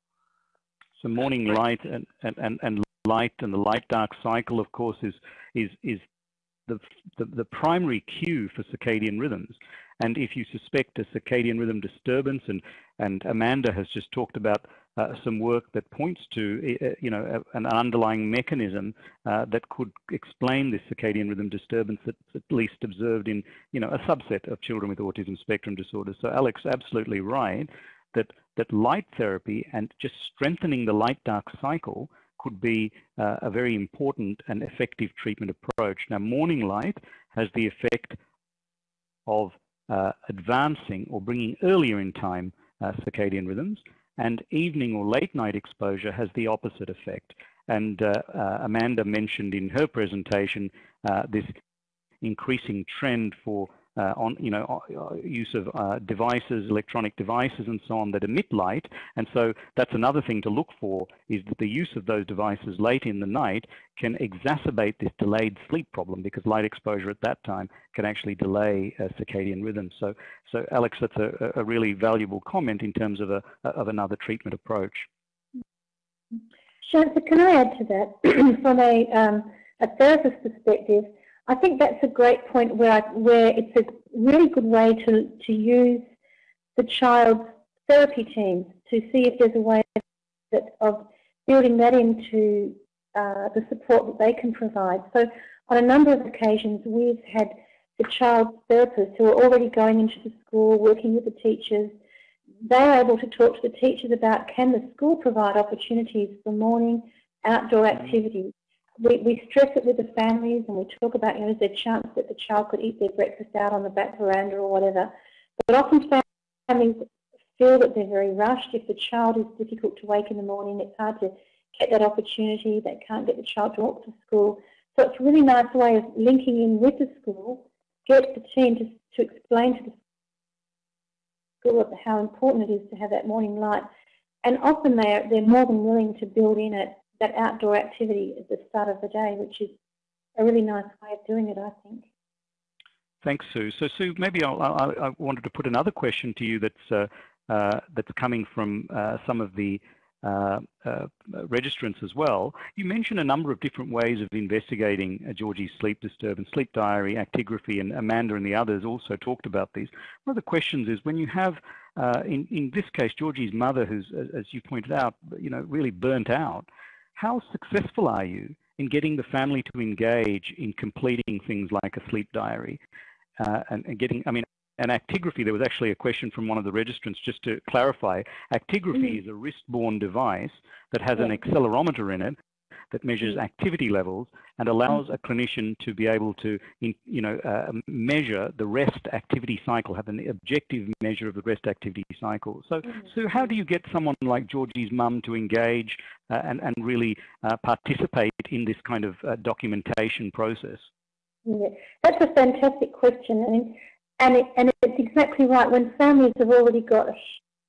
[SPEAKER 1] So morning light and, and, and light and the light-dark cycle, of course, is, is, is the, the, the primary cue for circadian rhythms. And if you suspect a circadian rhythm disturbance, and, and Amanda has just talked about uh, some work that points to, uh, you know, an underlying mechanism uh, that could explain this circadian rhythm disturbance that's at least observed in, you know, a subset of children with autism spectrum disorder. So Alex, absolutely right that that light therapy and just strengthening the light-dark cycle could be uh, a very important and effective treatment approach. Now, morning light has the effect of uh, advancing or bringing earlier in time uh, circadian rhythms, and evening or late night exposure has the opposite effect. And uh, uh, Amanda mentioned in her presentation uh, this increasing trend for uh, on you know uh, use of uh, devices, electronic devices, and so on that emit light. And so that's another thing to look for is that the use of those devices late in the night can exacerbate this delayed sleep problem because light exposure at that time can actually delay circadian rhythm. So, so Alex, that's a, a really valuable comment in terms of a of another treatment approach.
[SPEAKER 5] Shantha, can I add to that <clears throat> from a um, a therapist perspective? I think that's a great point where, I, where it's a really good way to, to use the child's therapy teams to see if there's a way that, of building that into uh, the support that they can provide. So on a number of occasions we've had the child's therapists who are already going into the school, working with the teachers, they're able to talk to the teachers about can the school provide opportunities for morning outdoor mm-hmm. activities we, we stress it with the families and we talk about, you know, is there a chance that the child could eat their breakfast out on the back veranda or whatever. But often families feel that they're very rushed. If the child is difficult to wake in the morning, it's hard to get that opportunity. They can't get the child to walk to school. So it's a really nice way of linking in with the school, get the team to, to explain to the school how important it is to have that morning light. And often they're, they're more than willing to build in it that outdoor activity at the start of the day, which is a really nice way of doing it, I think.
[SPEAKER 1] Thanks, Sue. So, Sue, maybe I'll, i i wanted to put another question to you that's uh, uh, that's coming from uh, some of the uh, uh, registrants as well. You mentioned a number of different ways of investigating uh, Georgie's sleep disturbance, sleep diary, actigraphy, and Amanda and the others also talked about these. One of the questions is when you have, in, in this case, Georgie's mother, who's, as you pointed out, you know, really burnt out, how successful are you in getting the family to engage in completing things like a sleep diary uh, and, and, getting, I mean, an actigraphy, there was actually a question from one of the registrants just to clarify. Actigraphy mm -hmm. is a wrist-borne device that has an accelerometer in it that measures activity levels and allows a clinician to be able to, you know, uh, measure the rest activity cycle, have an objective measure of the rest activity cycle. So, mm-hmm. so how do you get someone like Georgie's mum to engage uh, and, and really uh, participate in this kind of uh, documentation process?
[SPEAKER 5] Yeah, that's a fantastic question. and, and, it, and it's exactly right. When families have already got a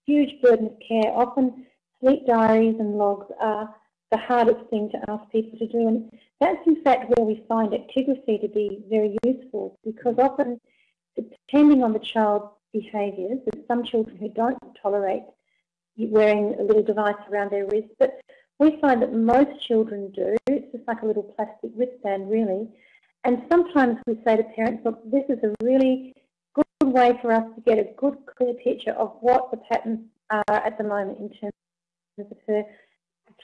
[SPEAKER 5] huge burden of care. Often sleep diaries and logs are the hardest thing to ask people to do. And that's in fact where we find actigraphy to be very useful because often, depending on the child's behaviours, there's some children who don't tolerate wearing a little device around their wrist, but we find that most children do. It's just like a little plastic wristband, really. And sometimes we say to parents, look, this is a really good way for us to get a good, clear picture of what the patterns are at the moment in terms of her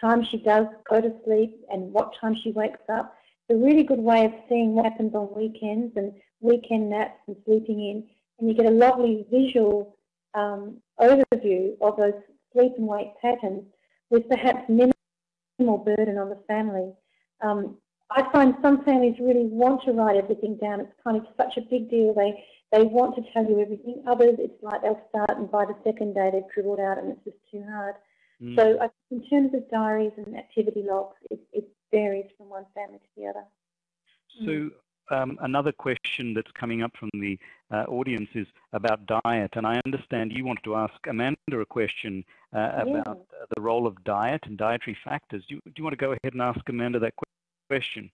[SPEAKER 5] time she does go to sleep and what time she wakes up. It's a really good way of seeing what happens on weekends and weekend naps and sleeping in. And you get a lovely visual um, overview of those sleep and wake patterns with perhaps minimal burden on the family. Um, I find some families really want to write everything down. It's kind of such a big deal. They they want to tell you everything. Others, it's like they'll start and by the second day they've dribbled out and it's just too hard. Mm. So I in terms of diaries and activity logs, it, it, varies from one family to the other.
[SPEAKER 1] So um, another question that's coming up from the uh, audience is about diet, and I understand you wanted to ask Amanda a question uh, yeah. about uh, the role of diet and dietary factors. Do you, do you want to go ahead and ask Amanda that question?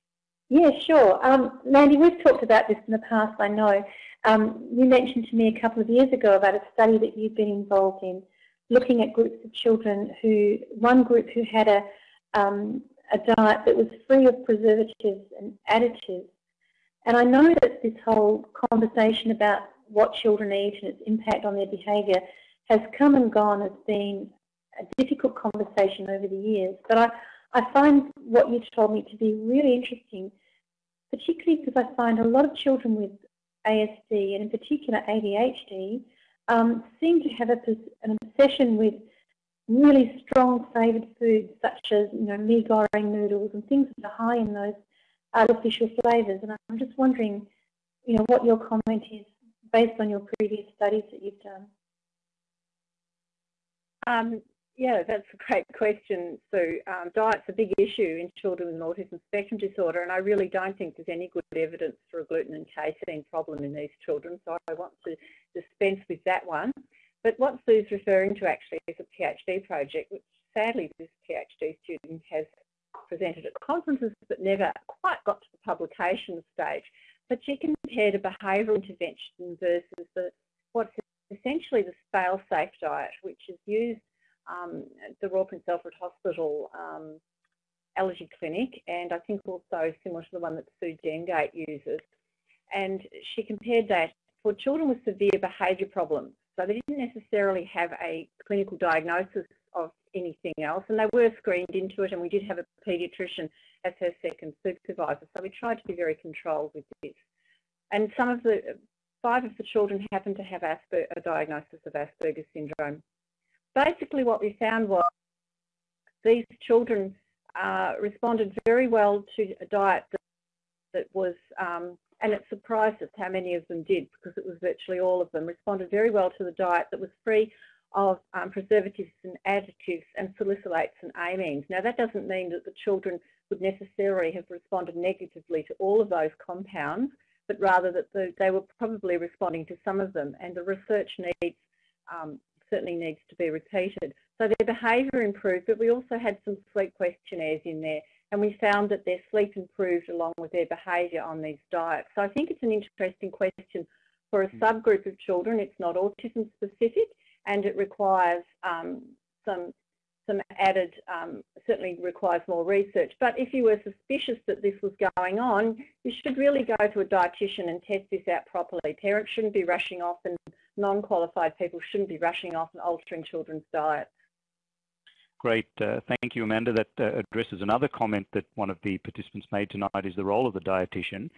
[SPEAKER 5] Yeah, sure. Um, Mandy, we've talked about this in the past, I know. Um, you mentioned to me a couple of years ago about a study that you've been involved in looking at groups of children who, one group who had a, um, a diet that was free of preservatives and additives. And I know that this whole conversation about what children eat and its impact on their behaviour has come and gone as being a difficult conversation over the years. But I, I find what you told me to be really interesting, particularly because I find a lot of children with ASD and in particular ADHD um, seem to have a, an obsession with really strong flavoured foods such as you know mee goreng noodles and things that are high in those artificial flavours. And I'm just wondering, you know, what your comment is based on your previous studies that you've done.
[SPEAKER 4] Um, yeah, that's a great question, Sue. Um, diet's a big issue in children with autism spectrum disorder, and I really don't think there's any good evidence for a gluten and casein problem in these children, so I want to dispense with that one. But what Sue's referring to actually is a PhD project, which sadly this PhD student has presented at conferences but never quite got to the publication stage. But she compared a behavioural intervention versus the, what's essentially the fail-safe diet, which is used um, the Royal Prince Alfred Hospital um, allergy clinic and I think also similar to the one that Sue Dengate uses. And she compared that for children with severe behaviour problems. So they didn't necessarily have a clinical diagnosis of anything else and they were screened into it and we did have a paediatrician as her second supervisor. So we tried to be very controlled with this. And some of the, five of the children happened to have a diagnosis of Asperger's syndrome basically what we found was these children uh, responded very well to a diet that, that was, um, and it surprised us how many of them did because it was virtually all of them, responded very well to the diet that was free of um, preservatives and additives and salicylates and amines. Now that doesn't mean that the children would necessarily have responded negatively to all of those compounds, but rather that the, they were probably responding to some of them and the research needs um, certainly needs to be repeated. So their behaviour improved, but we also had some sleep questionnaires in there and we found that their sleep improved along with their behaviour on these diets. So I think it's an interesting question for a subgroup of children. It's not autism specific and it requires um, some some added, um, certainly requires more research. But if you were suspicious that this was going on, you should really go to a dietitian and test this out properly. Parents shouldn't be rushing off and non-qualified people shouldn't be rushing off and altering children's diet.
[SPEAKER 1] Great. Uh, thank you, Amanda. That uh, addresses another comment that one of the participants made tonight is the role of the dietitian.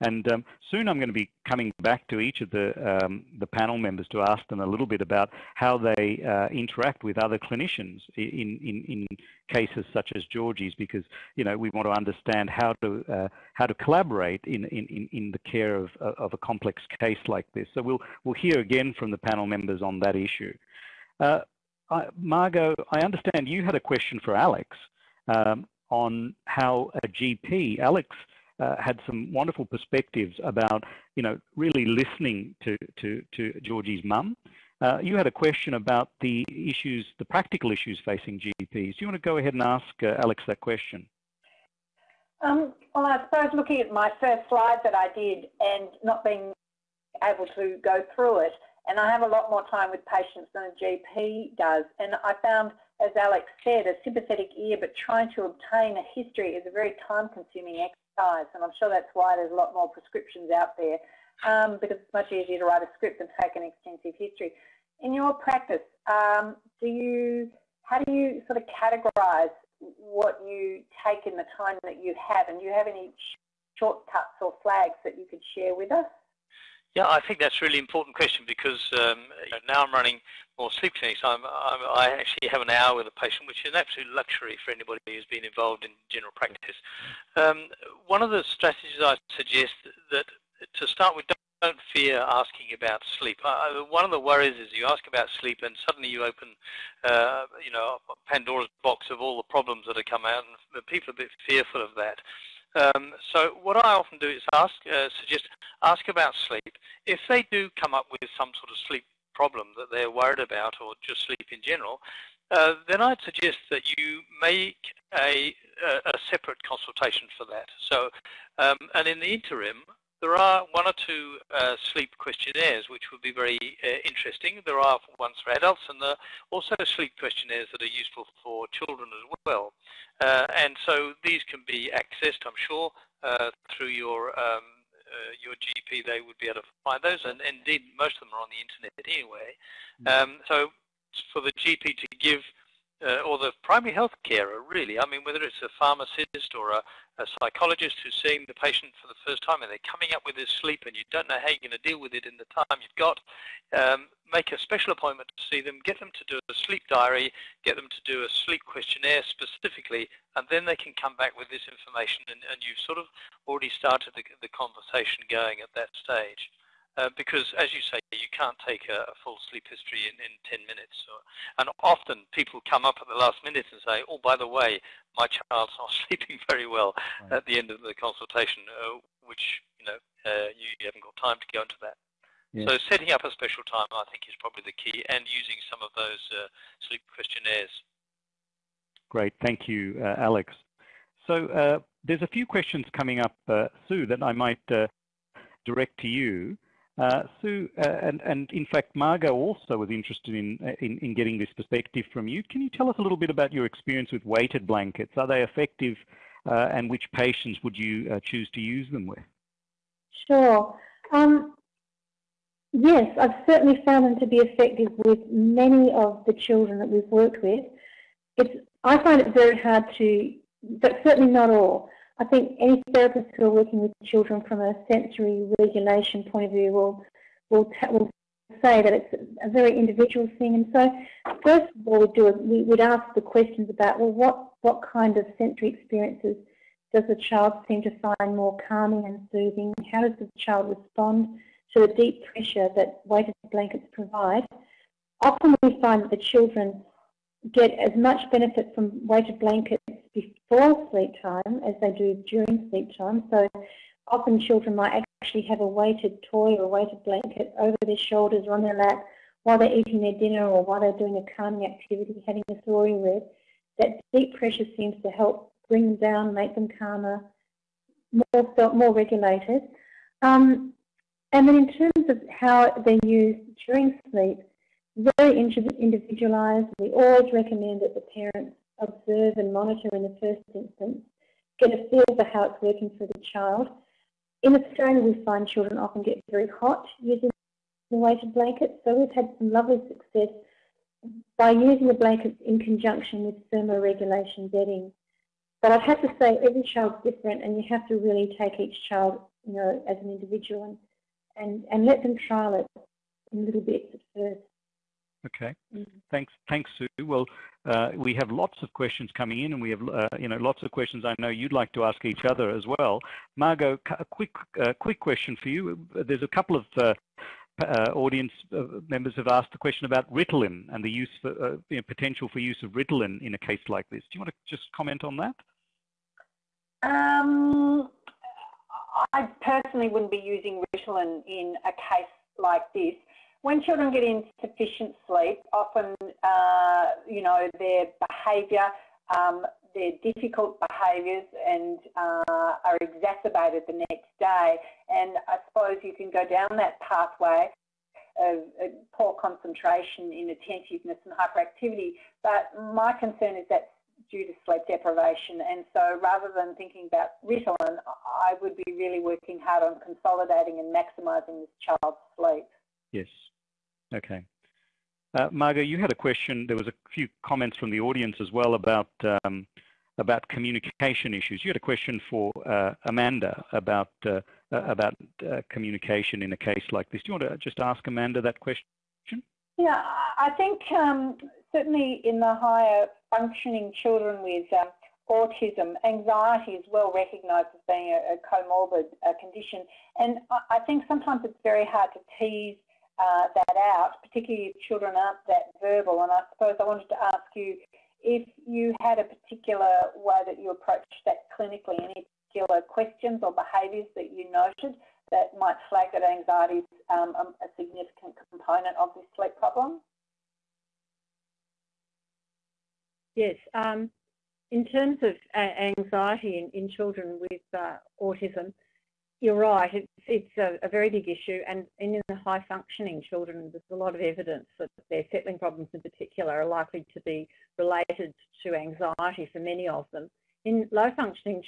[SPEAKER 1] And um, soon I'm going to be coming back to each of the, um, the panel members to ask them a little bit about how they uh, interact with other clinicians in, in, in cases such as Georgie's because, you know, we want to understand how to, uh, how to collaborate in, in, in the care of, of a complex case like this. So we'll, we'll hear again from the panel members on that issue. Uh, Margot, I understand you had a question for Alex um, on how a GP, Alex uh, had some wonderful perspectives about, you know, really listening to, to, to Georgie's mum uh, you had a question about the issues, the practical issues facing GPs. Do you want to go ahead and ask uh, Alex that question?
[SPEAKER 3] Um, well, I suppose looking at my first slide that I did and not being able to go through it, and I have a lot more time with patients than a GP does, and I found, as Alex said, a sympathetic ear, but trying to obtain a history is a very time-consuming exercise, and I'm sure that's why there's a lot more prescriptions out there, um, because it's much easier to write a script than take an extensive history. In your practice, um, do you, how do you sort of categorise what you take in the time that you have, and do you have any shortcuts or flags that you could share with us?
[SPEAKER 2] Yeah, I think that's a really important question because um, now I'm running more sleep clinics. I'm, I'm, i actually have an hour with a patient, which is an absolute luxury for anybody who's been involved in general practice. Um, one of the strategies I suggest that to start with, don't fear asking about sleep. Uh, one of the worries is you ask about sleep and suddenly you open, uh, you know, Pandora's box of all the problems that have come out, and people are a bit fearful of that. Um, so what I often do is ask, uh, suggest, ask about sleep. If they do come up with some sort of sleep problem that they're worried about or just sleep in general, uh, then I'd suggest that you make a, a, a separate consultation for that. So, um, and in the interim, there are one or two uh, sleep questionnaires which would be very uh, interesting. There are ones for adults and there are also sleep questionnaires that are useful for children as well. Uh, and so these can be accessed, I'm sure, uh, through your um, uh, your GP. They would be able to find those, and indeed most of them are on the internet anyway. Mm. Um, so for the GP to give uh, or the primary health carer, really. I mean, whether it's a pharmacist or a, a, psychologist who's seeing the patient for the first time and they're coming up with this sleep and you don't know how you're going to deal with it in the time you've got, um, make a special appointment to see them, get them to do a sleep diary, get them to do a sleep questionnaire specifically, and then they can come back with this information and, and you've sort of already started the, the conversation going at that stage. Uh, because, as you say, you can't take a, a full sleep history in, in 10 minutes. Or, and often people come up at the last minute and say, oh, by the way, my child's <laughs> not sleeping very well right. at the end of the consultation, uh, which, you know, uh, you, you, haven't got time to go into that. Yeah. So setting up a special time, I think, is probably the key, and using some of those uh, sleep questionnaires.
[SPEAKER 1] Great, thank you, uh, Alex. So there's a few questions coming up, Sue, that I might direct to you. Uh, Sue, uh, and, and, in fact, Margot also was interested in, uh, in, in, getting this perspective from you. Can you tell us a little bit about your experience with weighted blankets? Are they effective uh, and which patients would you uh, choose to use them with?
[SPEAKER 5] Sure. Um, yes, I've certainly found them to be effective with many of the children that we've worked with. It's, I find it very hard to, but certainly not all. I think any therapists who are working with children from a sensory regulation point of view will will, will say that it's a very individual thing. And so, first of all, we do we would ask the questions about well, what what kind of sensory experiences does the child seem to find more calming and soothing? How does the child respond to the deep pressure that weighted blankets provide? Often we find that the children get as much benefit from weighted blankets before sleep time as they do during sleep time. So often children might actually have a weighted toy or a weighted blanket over their shoulders or on their lap while they're eating their dinner or while they're doing a calming activity, having a story read. That deep pressure seems to help bring them down, make them calmer, more, felt, more regulated. Um, and then in terms of how they're used during sleep, very individualised. We always recommend that the parents observe and monitor in the first instance, get a feel for how it's working for the child. In Australia, we find children often get very hot using the weighted blankets, so we've had some lovely success by using the blankets in conjunction with thermoregulation bedding. But I'd have to say every child's different and you have to really take each child you know, as an individual and, and, and let them trial it in little bits at first.
[SPEAKER 1] Okay. Mm -hmm. Thanks, thanks, Sue. Well, uh, we have lots of questions coming in, and we have, uh, you know, lots of questions I know you'd like to ask each other as well. Margot, a quick, uh, quick question for you. There's a couple of uh, uh, audience uh, members have asked the question about Ritalin and the use for, you know, potential for use of Ritalin in a case like this. Do you want to just comment on that?
[SPEAKER 3] Um, I personally wouldn't be using Ritalin in a case like this when children get insufficient sleep, often, uh, you know, their behaviour, um, their difficult behaviours and uh, are exacerbated the next day. And I suppose you can go down that pathway of, of poor concentration, inattentiveness and hyperactivity. But my concern is that due to sleep deprivation. And so rather than thinking about Ritalin, I would be really working hard on consolidating and maximising this child's sleep.
[SPEAKER 1] Yes. Okay. Uh, Margot, you had a question. There was a few comments from the audience as well about um, about communication issues. You had a question for uh, Amanda about uh, about uh, communication in a case like this. Do you want to just ask Amanda that question?
[SPEAKER 3] Yeah, I think um, certainly in the higher functioning children with um, autism, anxiety is well recognised as being a, a comorbid uh, condition. And I, I, think sometimes it's very hard to tease uh, that out, particularly if children aren't that verbal. And I suppose I wanted to ask you if you had a particular way that you approached that clinically, any particular questions or behaviours that you noted that might flag that anxiety is um, a significant component of this sleep problem?
[SPEAKER 4] Yes. Um, in terms of anxiety in, in children with uh, autism, you're right. It's, it's a, a, very big issue, and in the high functioning children, there's a lot of evidence that their settling problems in particular are likely to be related to anxiety for many of them. In low functioning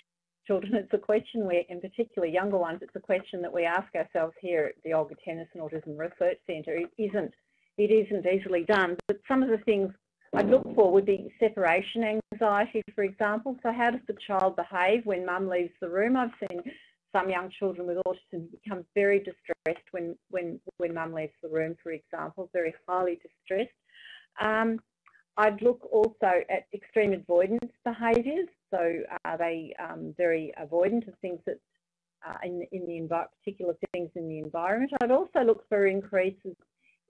[SPEAKER 4] children, it's a question where, in particular younger ones, it's a question that we ask ourselves here at the Olga Tennison Autism Research Centre. It isn't, it isn't easily done, but some of the things I'd look for would be separation anxiety, for example. So how does the child behave when mum leaves the room? I've seen some young children with autism become very distressed when, when, when mum leaves the room, for example, very highly distressed. Um, I'd look also at extreme avoidance behaviours. So are they um, very avoidant of things that uh, in, in the particular things in the environment? I'd also look for increases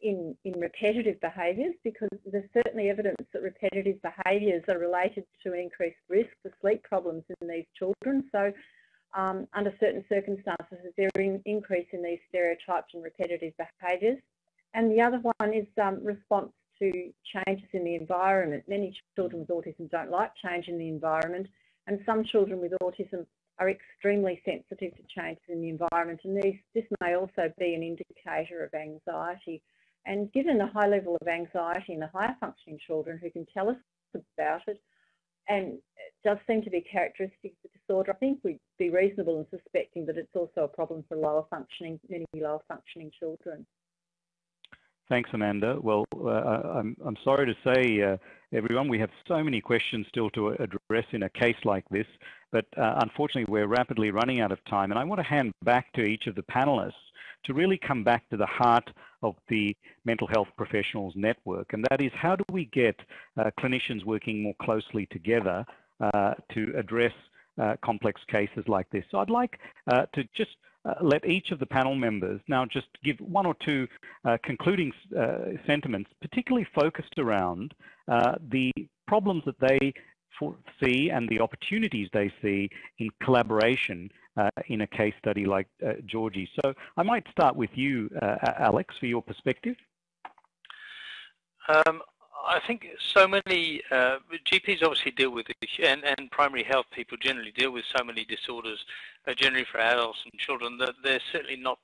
[SPEAKER 4] in, in repetitive behaviours because there's certainly evidence that repetitive behaviours are related to increased risk for sleep problems in these children. So um, under certain circumstances, there an increase in these stereotypes and repetitive behaviours. And the other one is um, response to changes in the environment. Many children with autism don't like change in the environment and some children with autism are extremely sensitive to changes in the environment and these, this may also be an indicator of anxiety. And given the high level of anxiety in the higher functioning children who can tell us about it, and it does seem to be characteristic of the disorder, I think we'd be reasonable in suspecting that it's also a problem for lower functioning, many lower functioning children.
[SPEAKER 1] Thanks, Amanda. Well, uh, I'm, I'm sorry to say, uh, everyone, we have so many questions still to address in a case like this, but uh, unfortunately we're rapidly running out of time. And I want to hand back to each of the panelists to really come back to the heart of the mental health professionals network, and that is how do we get uh, clinicians working more closely together uh, to address uh, complex cases like this. So I'd like uh, to just uh, let each of the panel members now just give one or two uh, concluding sentiments, particularly focused around the problems that they see and the opportunities they see in collaboration uh, in a case study like uh, Georgie. So I might start with you, uh, Alex, for your perspective.
[SPEAKER 2] Um, I think so many uh, GPs obviously deal with and, and primary health people generally deal with so many disorders, uh, generally for adults and children, that they're certainly not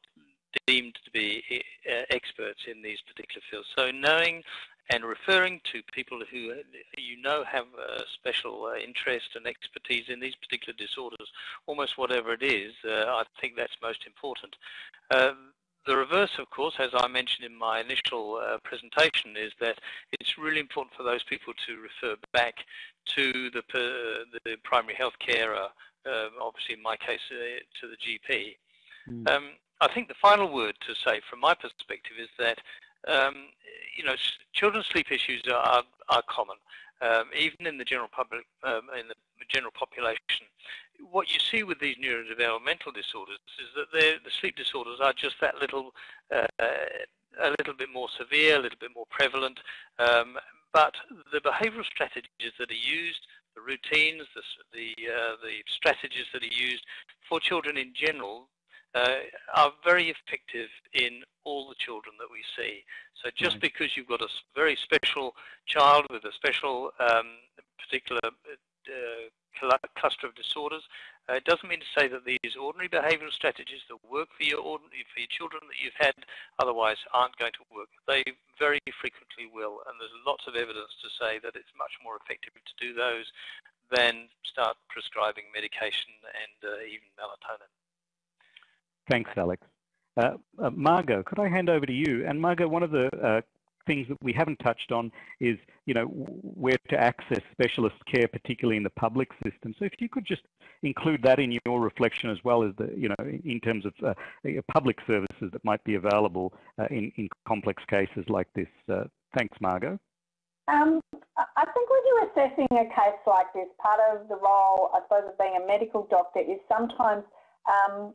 [SPEAKER 2] deemed to be uh, experts in these particular fields. So knowing and referring to people who you know have a special uh, interest and expertise in these particular disorders, almost whatever it is, uh, I think that's most important. Um, the reverse, of course, as I mentioned in my initial uh, presentation, is that it's really important for those people to refer back to the, the primary health carer, um, obviously in my case uh, to the GP. Mm. Um, I think the final word to say from my perspective is that um, you know, children's sleep issues are, are common, um, even in the general public, um, in the general population. What you see with these neurodevelopmental disorders is that the sleep disorders are just that little, uh, a little bit more severe, a little bit more prevalent, um, but the behavioural strategies that are used, the routines, the, the, uh, the strategies that are used for children in general uh, are very effective in all the children that we see. So just right. because you've got a very special child with a special um, particular uh, cluster of disorders, uh, it doesn't mean to say that these ordinary behavioural strategies that work for your ordinary for your children that you've had otherwise aren't going to work. They very frequently will, and there's lots of evidence to say that it's much more effective to do those than start prescribing medication and uh, even melatonin.
[SPEAKER 1] Thanks, Alex. Uh, uh, Margot, could I hand over to you? And Margot, one of the uh, things that we haven't touched on is, you know, where to access specialist care, particularly in the public system. So if you could just include that in your reflection as well as the, you know, in terms of uh, public services that might be available uh, in, in complex cases like this. Uh, thanks, Margot.
[SPEAKER 3] Um, I think when you're assessing a case like this, part of the role, I suppose, of being a medical doctor is sometimes um,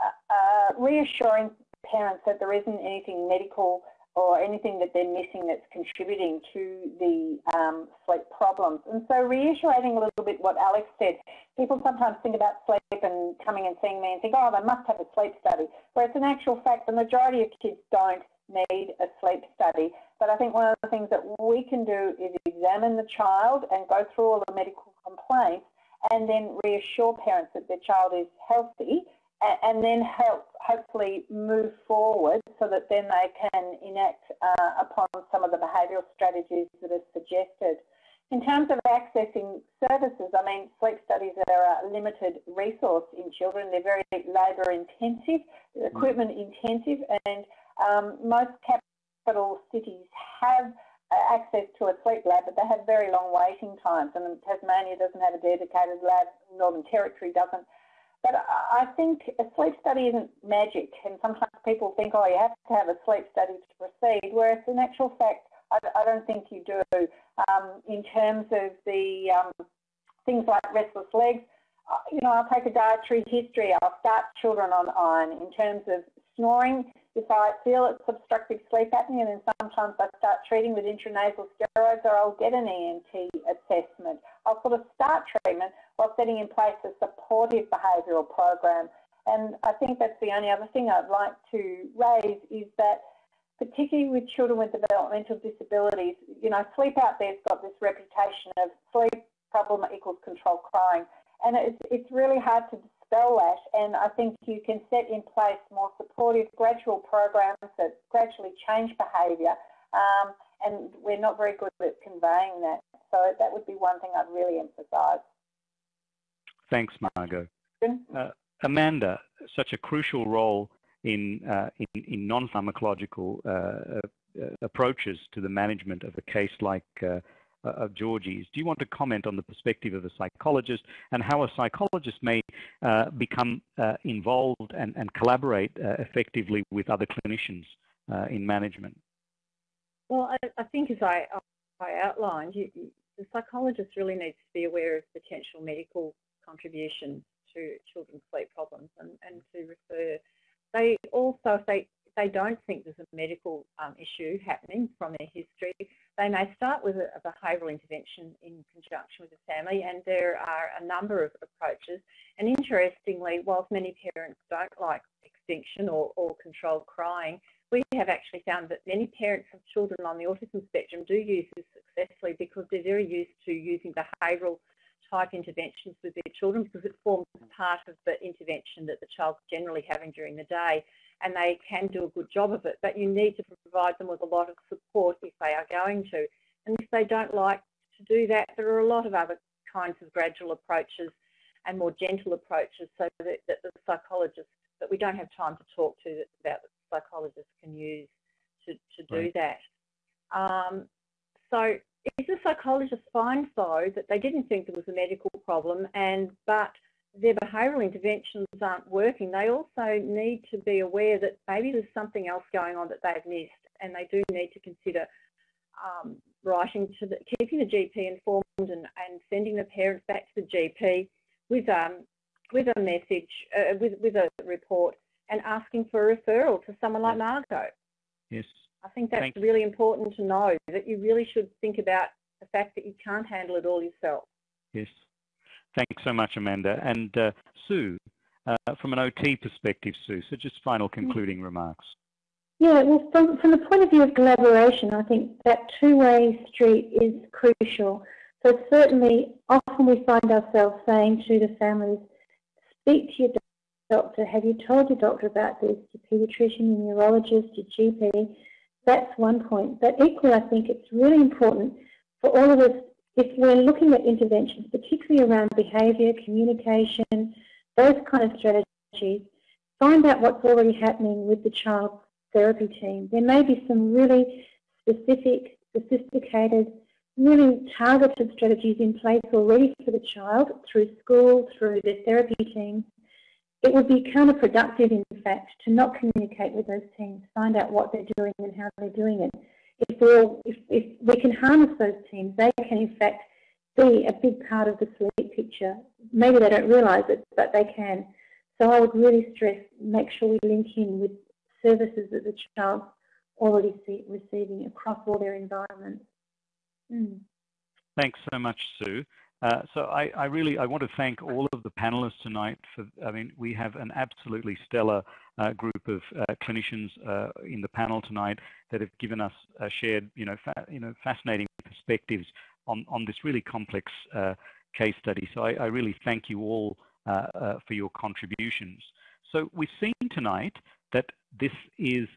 [SPEAKER 3] uh, reassuring parents that there isn't anything medical or anything that they're missing that's contributing to the um, sleep problems. And so reiterating a little bit what Alex said, people sometimes think about sleep and coming and seeing me and think, oh, they must have a sleep study. Whereas in actual fact, the majority of kids don't need a sleep study. But I think one of the things that we can do is examine the child and go through all the medical complaints and then reassure parents that their child is healthy and then help hopefully move forward so that then they can enact uh, upon some of the behavioural strategies that are suggested. In terms of accessing services, I mean, sleep studies are a limited resource in children. They're very labour intensive, equipment intensive, and um, most capital cities have uh, access to a sleep lab, but they have very long waiting times. And Tasmania doesn't have a dedicated lab, Northern Territory doesn't. But I think a sleep study isn't magic, and sometimes people think, oh, you have to have a sleep study to proceed, whereas in actual fact, I, I don't think you do. Um, in terms of the um, things like restless legs, uh, you know, I'll take a dietary history. I'll start children on iron. In terms of snoring, if I feel it's obstructive sleep apnea, and then sometimes I start treating with intranasal steroids or I'll get an ENT assessment. I'll sort of start treatment while setting in place a supportive behavioural program. And I think that's the only other thing I'd like to raise is that particularly with children with developmental disabilities, you know, sleep out there's got this reputation of sleep problem equals control crying. And it's, it's really hard to dispel that. And I think you can set in place more supportive gradual programs that gradually change behaviour. Um, and we're not very good at conveying that. So that would be one thing I'd really emphasise.
[SPEAKER 1] Thanks, Margot. Uh, Amanda, such a crucial role in, uh, in, in non-pharmacological uh, uh approaches to the management of a case like uh, of Georgie's. Do you want to comment on the perspective of a psychologist and how a psychologist may uh, become involved and, and collaborate effectively with other clinicians in management?
[SPEAKER 4] Well, I, I think as I, I outlined, you, the psychologist really needs to be aware of potential medical contributions to children's sleep problems and, and to refer. They also, if they, if they don't think there's a medical um, issue happening from their history, they may start with a, a behavioural intervention in conjunction with the family and there are a number of approaches and interestingly, whilst many parents don't like extinction or, or controlled crying, we have actually found that many parents of children on the autism spectrum do use this successfully because they're very used to using behavioural type interventions with their children because it forms part of the intervention that the child's generally having during the day and they can do a good job of it. But you need to provide them with a lot of support if they are going to. And if they don't like to do that, there are a lot of other kinds of gradual approaches and more gentle approaches so that, that the psychologist that we don't have time to talk to about that the psychologist can use to, to do right. that. Um, so if the psychologist finds though that they didn't think there was a medical problem and but their behavioural interventions aren't working, they also need to be aware that maybe there's something else going on that they've missed and they do need to consider um, writing to the, keeping the GP informed and, and sending the parents back to the GP with um, with a message, uh, with, with a report and asking for a referral to someone like Margot.
[SPEAKER 1] Yes.
[SPEAKER 4] I think that's Thanks. really important to know that you really should think about the fact that you can't handle it all yourself.
[SPEAKER 1] Yes. Thanks so much, Amanda. And uh, Sue, uh, from an OT perspective, Sue. So just final mm. concluding remarks.
[SPEAKER 5] Yeah, well, from, from the point of view of collaboration, I think that two-way street is crucial. So certainly, often we find ourselves saying to the families, speak to your doctor. Have you told your doctor about this? Your paediatrician, your neurologist, your GP. That's one point. But equally, I think it's really important for all of us, if we're looking at interventions, particularly around behaviour, communication, those kind of strategies, find out what's already happening with the child therapy team. There may be some really specific, sophisticated, really targeted strategies in place already for the child through school, through the therapy teams. It would be counterproductive, in fact, to not communicate with those teams, find out what they're doing and how they're doing it. If, if, if we can harness those teams, they can, in fact, be a big part of the sleep picture. Maybe they don't realise it, but they can. So I would really stress, make sure we link in with services that the child's already see, receiving across all their environments.
[SPEAKER 1] Mm. Thanks so much, Sue. Uh, so I, I, really I want to thank all of the panelists tonight. For I mean, we have an absolutely stellar uh, group of uh, clinicians uh, in the panel tonight that have given us shared, you know, you know, fascinating perspectives on on this really complex uh, case study. So I, I, really thank you all uh, for your contributions. So we've seen tonight that this is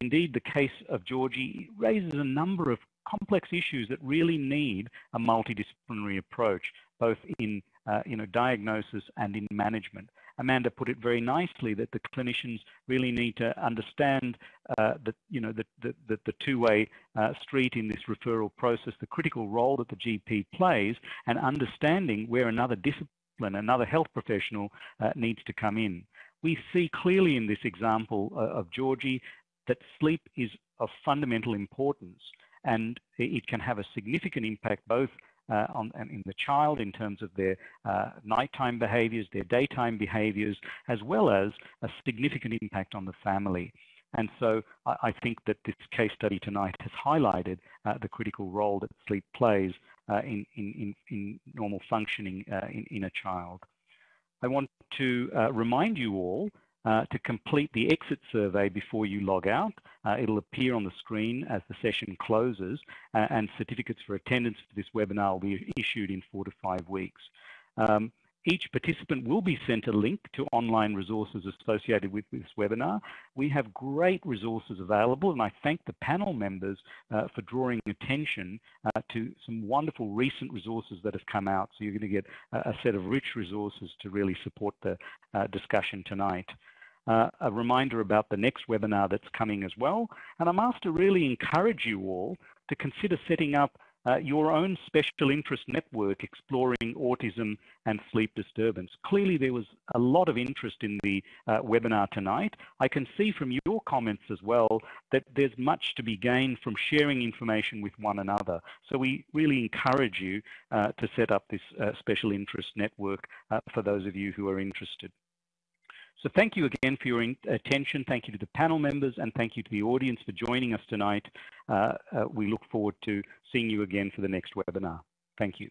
[SPEAKER 1] indeed the case of Georgie raises a number of complex issues that really need a multidisciplinary approach, both in uh, you know, diagnosis and in management. Amanda put it very nicely that the clinicians really need to understand uh, the, you know, the, the, the, the two-way uh, street in this referral process, the critical role that the GP plays, and understanding where another discipline, another health professional uh, needs to come in. We see clearly in this example uh, of Georgie that sleep is of fundamental importance and it can have a significant impact both uh, on in the child in terms of their uh, nighttime behaviors, their daytime behaviors, as well as a significant impact on the family. And so I, I think that this case study tonight has highlighted uh, the critical role that sleep plays uh, in, in, in, normal functioning uh, in, in a child. I want to uh, remind you all uh, to complete the exit survey before you log out. Uh, it'll appear on the screen as the session closes uh, and certificates for attendance for this webinar will be issued in four to five weeks. Um, each participant will be sent a link to online resources associated with this webinar. We have great resources available and I thank the panel members uh, for drawing attention uh, to some wonderful recent resources that have come out. So you're going to get a, a set of rich resources to really support the uh, discussion tonight uh, a reminder about the next webinar that's coming as well. And I'm asked to really encourage you all to consider setting up uh, your own special interest network exploring autism and sleep disturbance. Clearly there was a lot of interest in the uh, webinar tonight. I can see from your comments as well that there's much to be gained from sharing information with one another. So we really encourage you uh, to set up this uh, special interest network uh, for those of you who are interested. So thank you again for your attention. Thank you to the panel members and thank you to the audience for joining us tonight. Uh, uh, we look forward to seeing you again for the next webinar. Thank you.